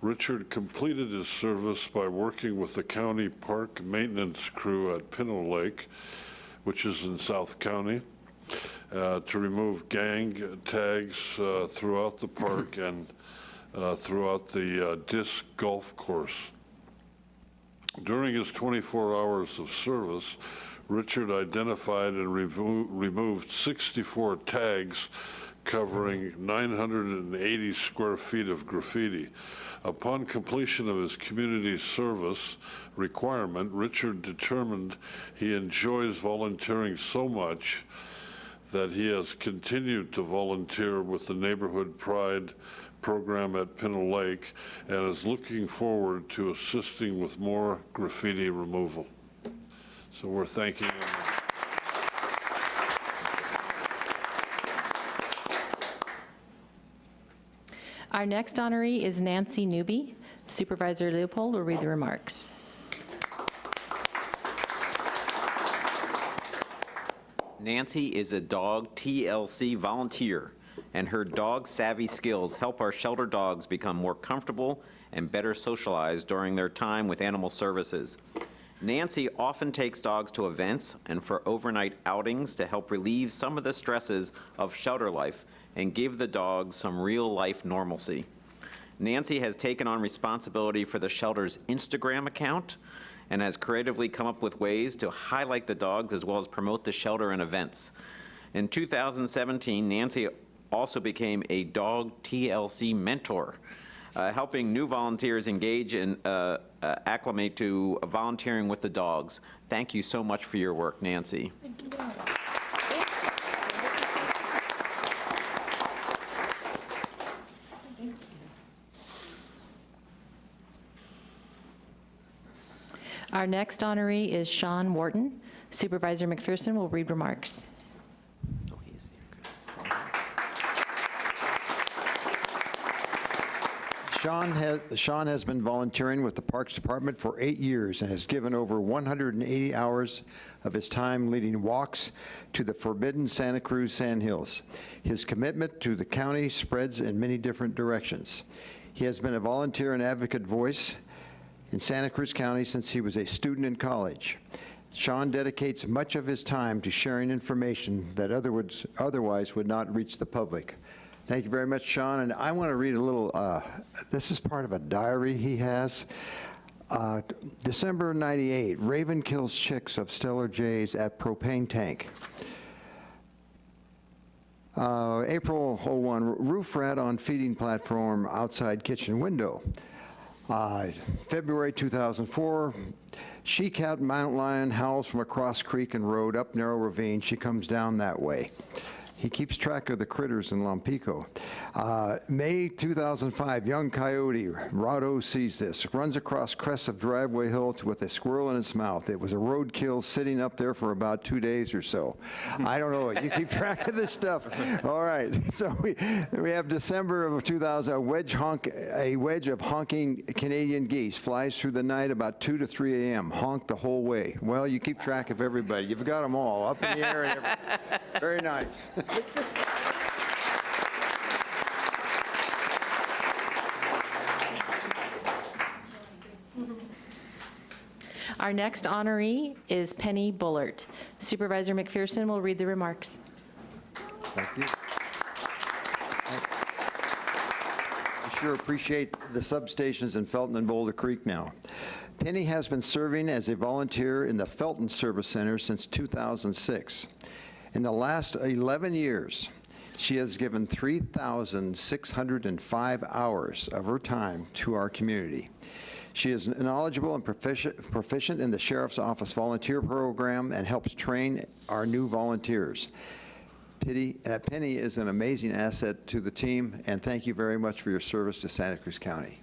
Richard completed his service by working with the county park maintenance crew at Pinto Lake, which is in South County, uh, to remove gang tags uh, throughout the park and uh, throughout the uh, disc golf course. During his 24 hours of service, Richard identified and removed 64 tags covering 980 square feet of graffiti. Upon completion of his community service requirement, Richard determined he enjoys volunteering so much that he has continued to volunteer with the Neighborhood Pride program at Pinto Lake and is looking forward to assisting with more graffiti removal. So we're thanking him. Our next honoree is Nancy Newby. Supervisor Leopold will read the remarks. Nancy is a dog TLC volunteer, and her dog savvy skills help our shelter dogs become more comfortable and better socialized during their time with animal services. Nancy often takes dogs to events and for overnight outings to help relieve some of the stresses of shelter life and give the dogs some real-life normalcy. Nancy has taken on responsibility for the shelter's Instagram account and has creatively come up with ways to highlight the dogs as well as promote the shelter and events. In 2017, Nancy also became a dog TLC mentor, uh, helping new volunteers engage and uh, uh, acclimate to volunteering with the dogs. Thank you so much for your work, Nancy. Our next honoree is Sean Wharton. Supervisor McPherson will read remarks. Sean has, Sean has been volunteering with the Parks Department for eight years and has given over 180 hours of his time leading walks to the forbidden Santa Cruz sandhills. His commitment to the county spreads in many different directions. He has been a volunteer and advocate voice in Santa Cruz County since he was a student in college. Sean dedicates much of his time to sharing information that otherwise, otherwise would not reach the public. Thank you very much, Sean. And I want to read a little, uh, this is part of a diary he has. Uh, December 98, Raven kills chicks of stellar jays at propane tank. Uh, April 01, roof rat on feeding platform outside kitchen window. Uh, February 2004, she-cat mountain lion howls from across creek and road up narrow ravine. She comes down that way. He keeps track of the critters in Lompico. Uh, May 2005, young coyote, Rado sees this, runs across crest of driveway hill with a squirrel in its mouth. It was a roadkill sitting up there for about two days or so. I don't know, you keep track of this stuff. All right, so we, we have December of 2000, a wedge honk, a wedge of honking Canadian geese flies through the night about 2 to 3 a.m., honk the whole way. Well, you keep track of everybody. You've got them all up in the air. Very nice. Our next honoree is Penny Bullard. Supervisor McPherson will read the remarks. Thank you. I sure appreciate the substations in Felton and Boulder Creek now. Penny has been serving as a volunteer in the Felton Service Center since 2006. In the last 11 years, she has given 3,605 hours of her time to our community. She is knowledgeable and proficient in the Sheriff's Office Volunteer Program and helps train our new volunteers. Penny, uh, Penny is an amazing asset to the team, and thank you very much for your service to Santa Cruz County.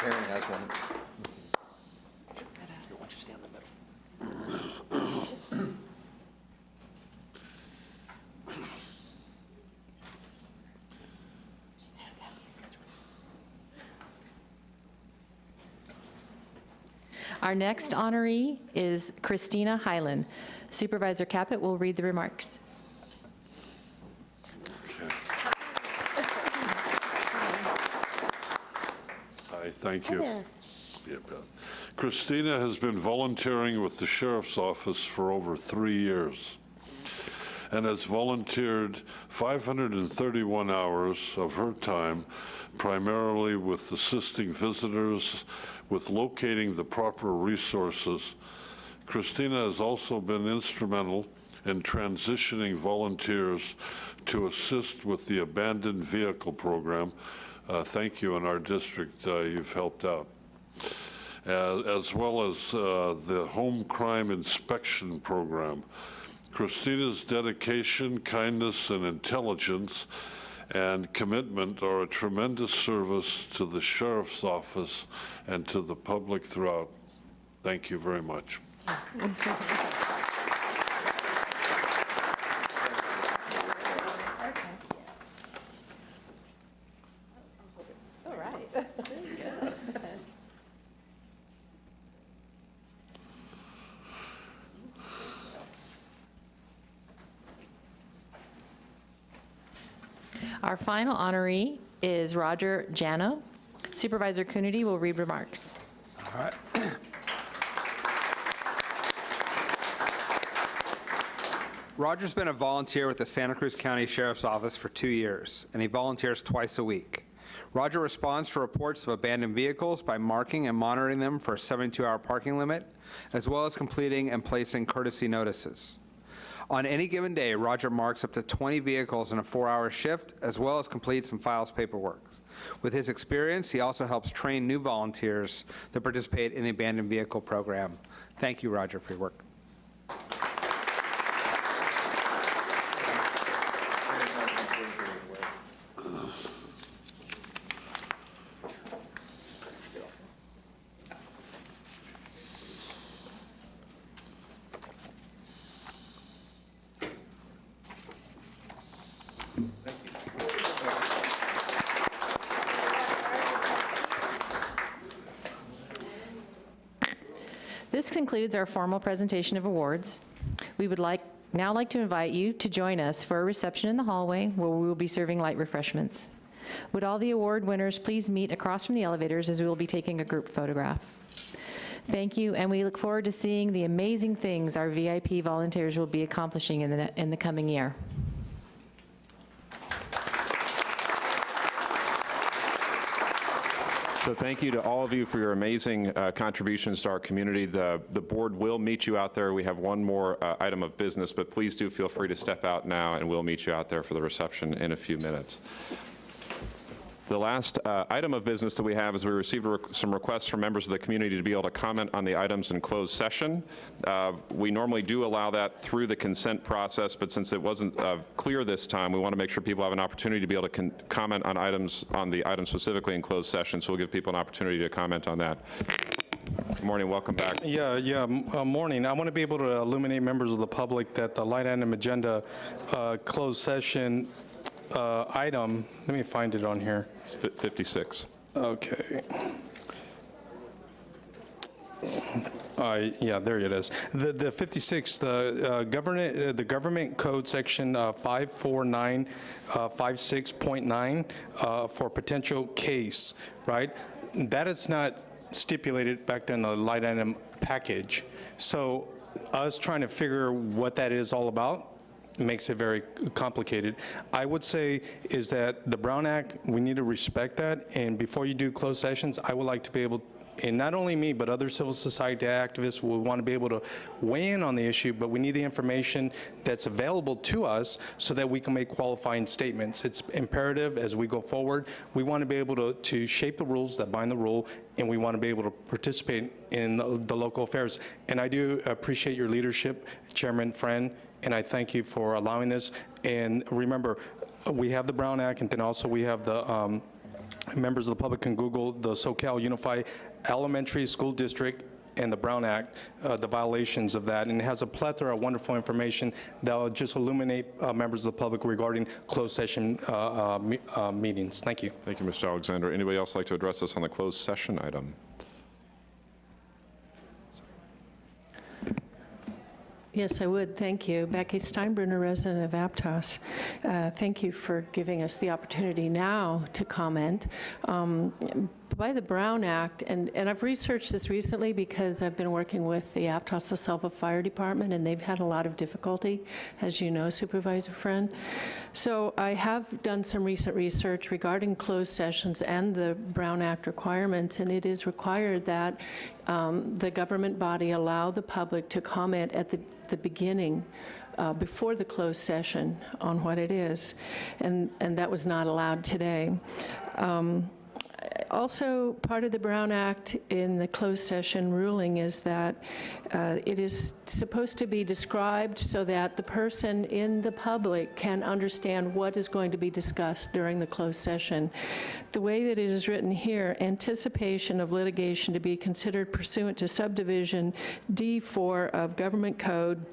Karen has one. Our next honoree is Christina Hyland. Supervisor Caput will read the remarks. Hi, thank you. Yeah. Christina has been volunteering with the Sheriff's Office for over three years and has volunteered 531 hours of her time primarily with assisting visitors with locating the proper resources. Christina has also been instrumental in transitioning volunteers to assist with the abandoned vehicle program. Uh, Thank you, in our district, uh, you've helped out. As as well as uh, the home crime inspection program. Christina's dedication, kindness, and intelligence and commitment are a tremendous service to the sheriff's office and to the public throughout. Thank you very much. Final honoree is Roger Jano. Supervisor Coonerty will read remarks. All right. Roger's been a volunteer with the Santa Cruz County Sheriff's Office for two years, and he volunteers twice a week. Roger responds to reports of abandoned vehicles by marking and monitoring them for a 72-hour parking limit, as well as completing and placing courtesy notices. On any given day, Roger marks up to 20 vehicles in a four-hour shift, as well as completes and files paperwork. With his experience, he also helps train new volunteers that participate in the abandoned vehicle program. Thank you, Roger, for your work. This concludes our formal presentation of awards. We would like, now like to invite you to join us for a reception in the hallway where we will be serving light refreshments. Would all the award winners please meet across from the elevators as we will be taking a group photograph. Thank you, and we look forward to seeing the amazing things our VIP volunteers will be accomplishing in the, in the coming year. So thank you to all of you for your amazing uh, contributions to our community. The, the board will meet you out there. We have one more uh, item of business, but please do feel free to step out now, and we'll meet you out there for the reception in a few minutes. The last uh, item of business that we have is we received re- some requests from members of the community to be able to comment on the items in closed session. Uh, We normally do allow that through the consent process, but since it wasn't uh, clear this time, we want to make sure people have an opportunity to be able to comment on items, on the items specifically in closed session, so we'll give people an opportunity to comment on that. Good morning, welcome back. Yeah, yeah, uh, morning. I want to be able to illuminate members of the public that the light item agenda uh, closed session uh, item, let me find it on here. It's 56. Okay. Uh, Yeah, there it is. The the 56, the uh, government, uh, the government code section uh, 54956.9 uh, for potential case, right? That is not stipulated back in the light item package. So us trying to figure what that is all about, makes it very complicated. I would say is that the Brown Act, we need to respect that, and before you do closed sessions, I would like to be able, and not only me, but other civil society activists will want to be able to weigh in on the issue, but we need the information that's available to us so that we can make qualifying statements. It's imperative as we go forward. We want to be able to, to shape the rules that bind the rule, and we want to be able to participate in the, the local affairs. And I do appreciate your leadership, Chairman Friend, and I thank you for allowing this. And remember, we have the Brown Act, and then also we have the, um, members of the public can Google the Soquel Unified Elementary School District and the Brown Act, uh, the violations of that, and it has a plethora of wonderful information that will just illuminate uh, members of the public regarding closed session uh, uh, me- uh, meetings. Thank you. Thank you, Mr. Alexander. Anybody else like to address us on the closed session item? Yes, I would. Thank you. Becky Steinbruner, resident of Aptos. Uh, Thank you for giving us the opportunity now to comment. Um, By the Brown Act, and and I've researched this recently because I've been working with the Aptos Selva Fire Department, and they've had a lot of difficulty, as you know, Supervisor Friend. So I have done some recent research regarding closed sessions and the Brown Act requirements, and it is required that um, the government body allow the public to comment at the the beginning, uh, before the closed session, on what it is, and, and that was not allowed today. Um, Also, part of the Brown Act in the closed session ruling is that uh, it is supposed to be described so that the person in the public can understand what is going to be discussed during the closed session. The way that it is written here, anticipation of litigation to be considered pursuant to subdivision D4 of Government Code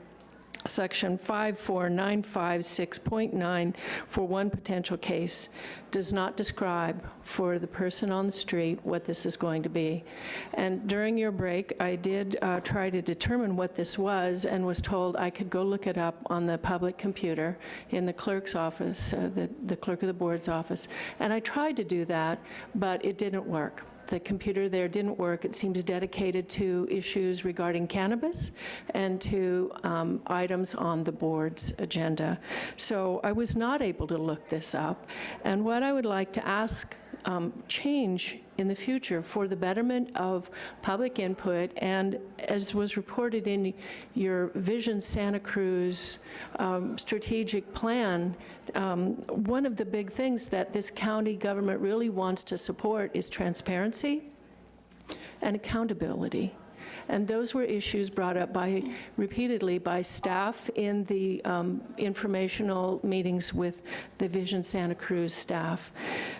Section 54956.9 for one potential case does not describe for the person on the street what this is going to be. And during your break, I did uh, try to determine what this was and was told I could go look it up on the public computer in the clerk's office, uh, the the clerk of the board's office. And I tried to do that, but it didn't work the computer there didn't work. It seems dedicated to issues regarding cannabis and to um, items on the board's agenda. So I was not able to look this up. And what I would like to ask um, change in the future for the betterment of public input, and as was reported in your Vision Santa Cruz um, strategic plan, um, one of the big things that this county government really wants to support is transparency and accountability. And those were issues brought up by, repeatedly by staff in the um, informational meetings with the Vision Santa Cruz staff.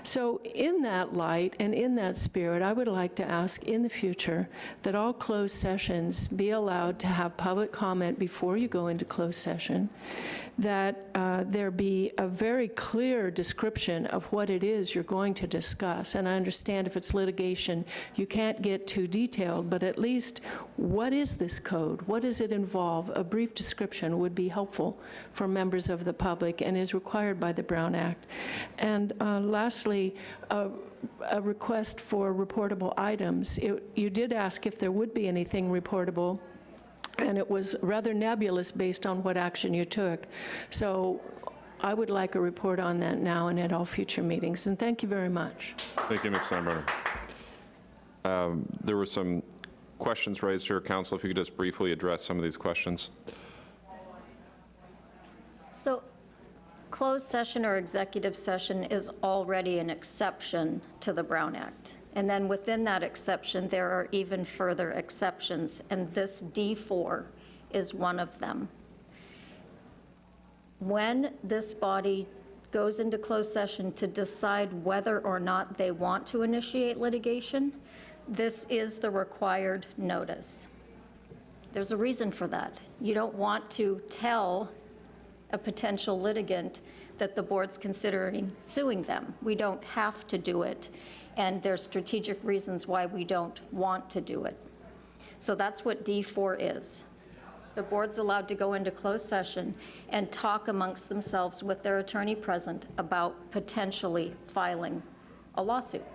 So in that light and in that spirit, I would like to ask in the future that all closed sessions be allowed to have public comment before you go into closed session, that uh, there be a very clear description of what it is you're going to discuss. And I understand if it's litigation, you can't get too detailed, but at least what is this code? What does it involve? A brief description would be helpful for members of the public and is required by the Brown Act. And uh, lastly, a, request for reportable items. It- You did ask if there would be anything reportable and it was rather nebulous based on what action you took. So I would like a report on that now and at all future meetings, and thank you very much. Thank you, Ms. Steinbruner. Um, There were some questions raised here, Counsel, if you could just briefly address some of these questions. So closed session or executive session is already an exception to the Brown Act. And then within that exception, there are even further exceptions, and this D4 is one of them. When this body goes into closed session to decide whether or not they want to initiate litigation, this is the required notice. There's a reason for that. You don't want to tell a potential litigant that the board's considering suing them. We don't have to do it, and there's strategic reasons why we don't want to do it. So that's what D4 is. The board's allowed to go into closed session and talk amongst themselves with their attorney present about potentially filing a lawsuit.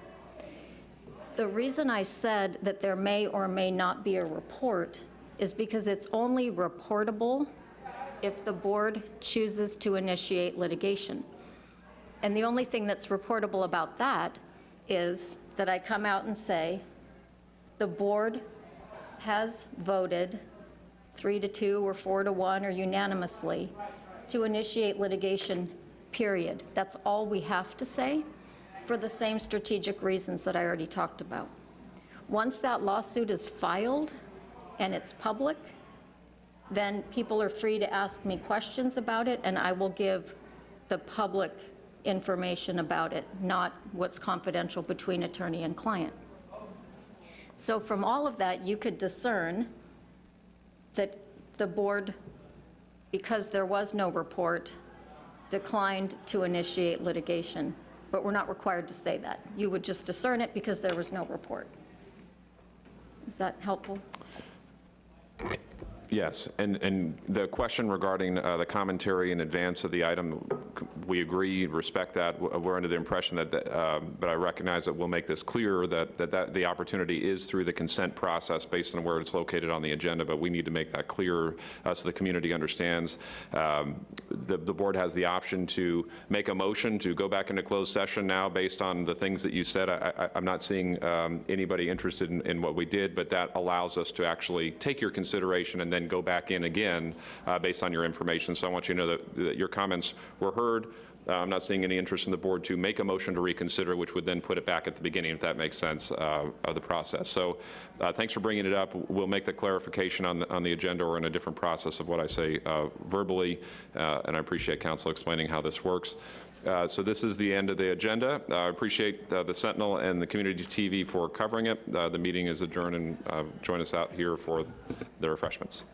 The reason I said that there may or may not be a report is because it's only reportable if the board chooses to initiate litigation. And the only thing that's reportable about that is that I come out and say, the board has voted three to two or four to one or unanimously to initiate litigation, period. That's all we have to say for the same strategic reasons that I already talked about. Once that lawsuit is filed and it's public, then people are free to ask me questions about it, and I will give the public information about it, not what's confidential between attorney and client. So from all of that, you could discern that the board, because there was no report, declined to initiate litigation, but we're not required to say that. You would just discern it because there was no report. Is that helpful? Yes, and, and the question regarding uh, the commentary in advance of the item, we agree, respect that. We're under the impression that, that, um, but I recognize that we'll make this clear that, that, that the opportunity is through the consent process based on where it's located on the agenda, but we need to make that clear uh, so the community understands. Um, The, the board has the option to make a motion to go back into closed session now based on the things that you said. I, I'm not seeing um, anybody interested in, in what we did, but that allows us to actually take your consideration and then go back in again uh, based on your information. So I want you to know that, that your comments were heard. Uh, I'm not seeing any interest in the board to make a motion to reconsider, which would then put it back at the beginning, if that makes sense, uh, of the process. So uh, thanks for bringing it up. We'll make the clarification on the, on the agenda or in a different process of what I say uh, verbally, uh, and I appreciate counsel explaining how this works. Uh, So this is the end of the agenda. Uh, I appreciate uh, the Sentinel and the Community TV for covering it. Uh, The meeting is adjourned, and uh, join us out here for the refreshments.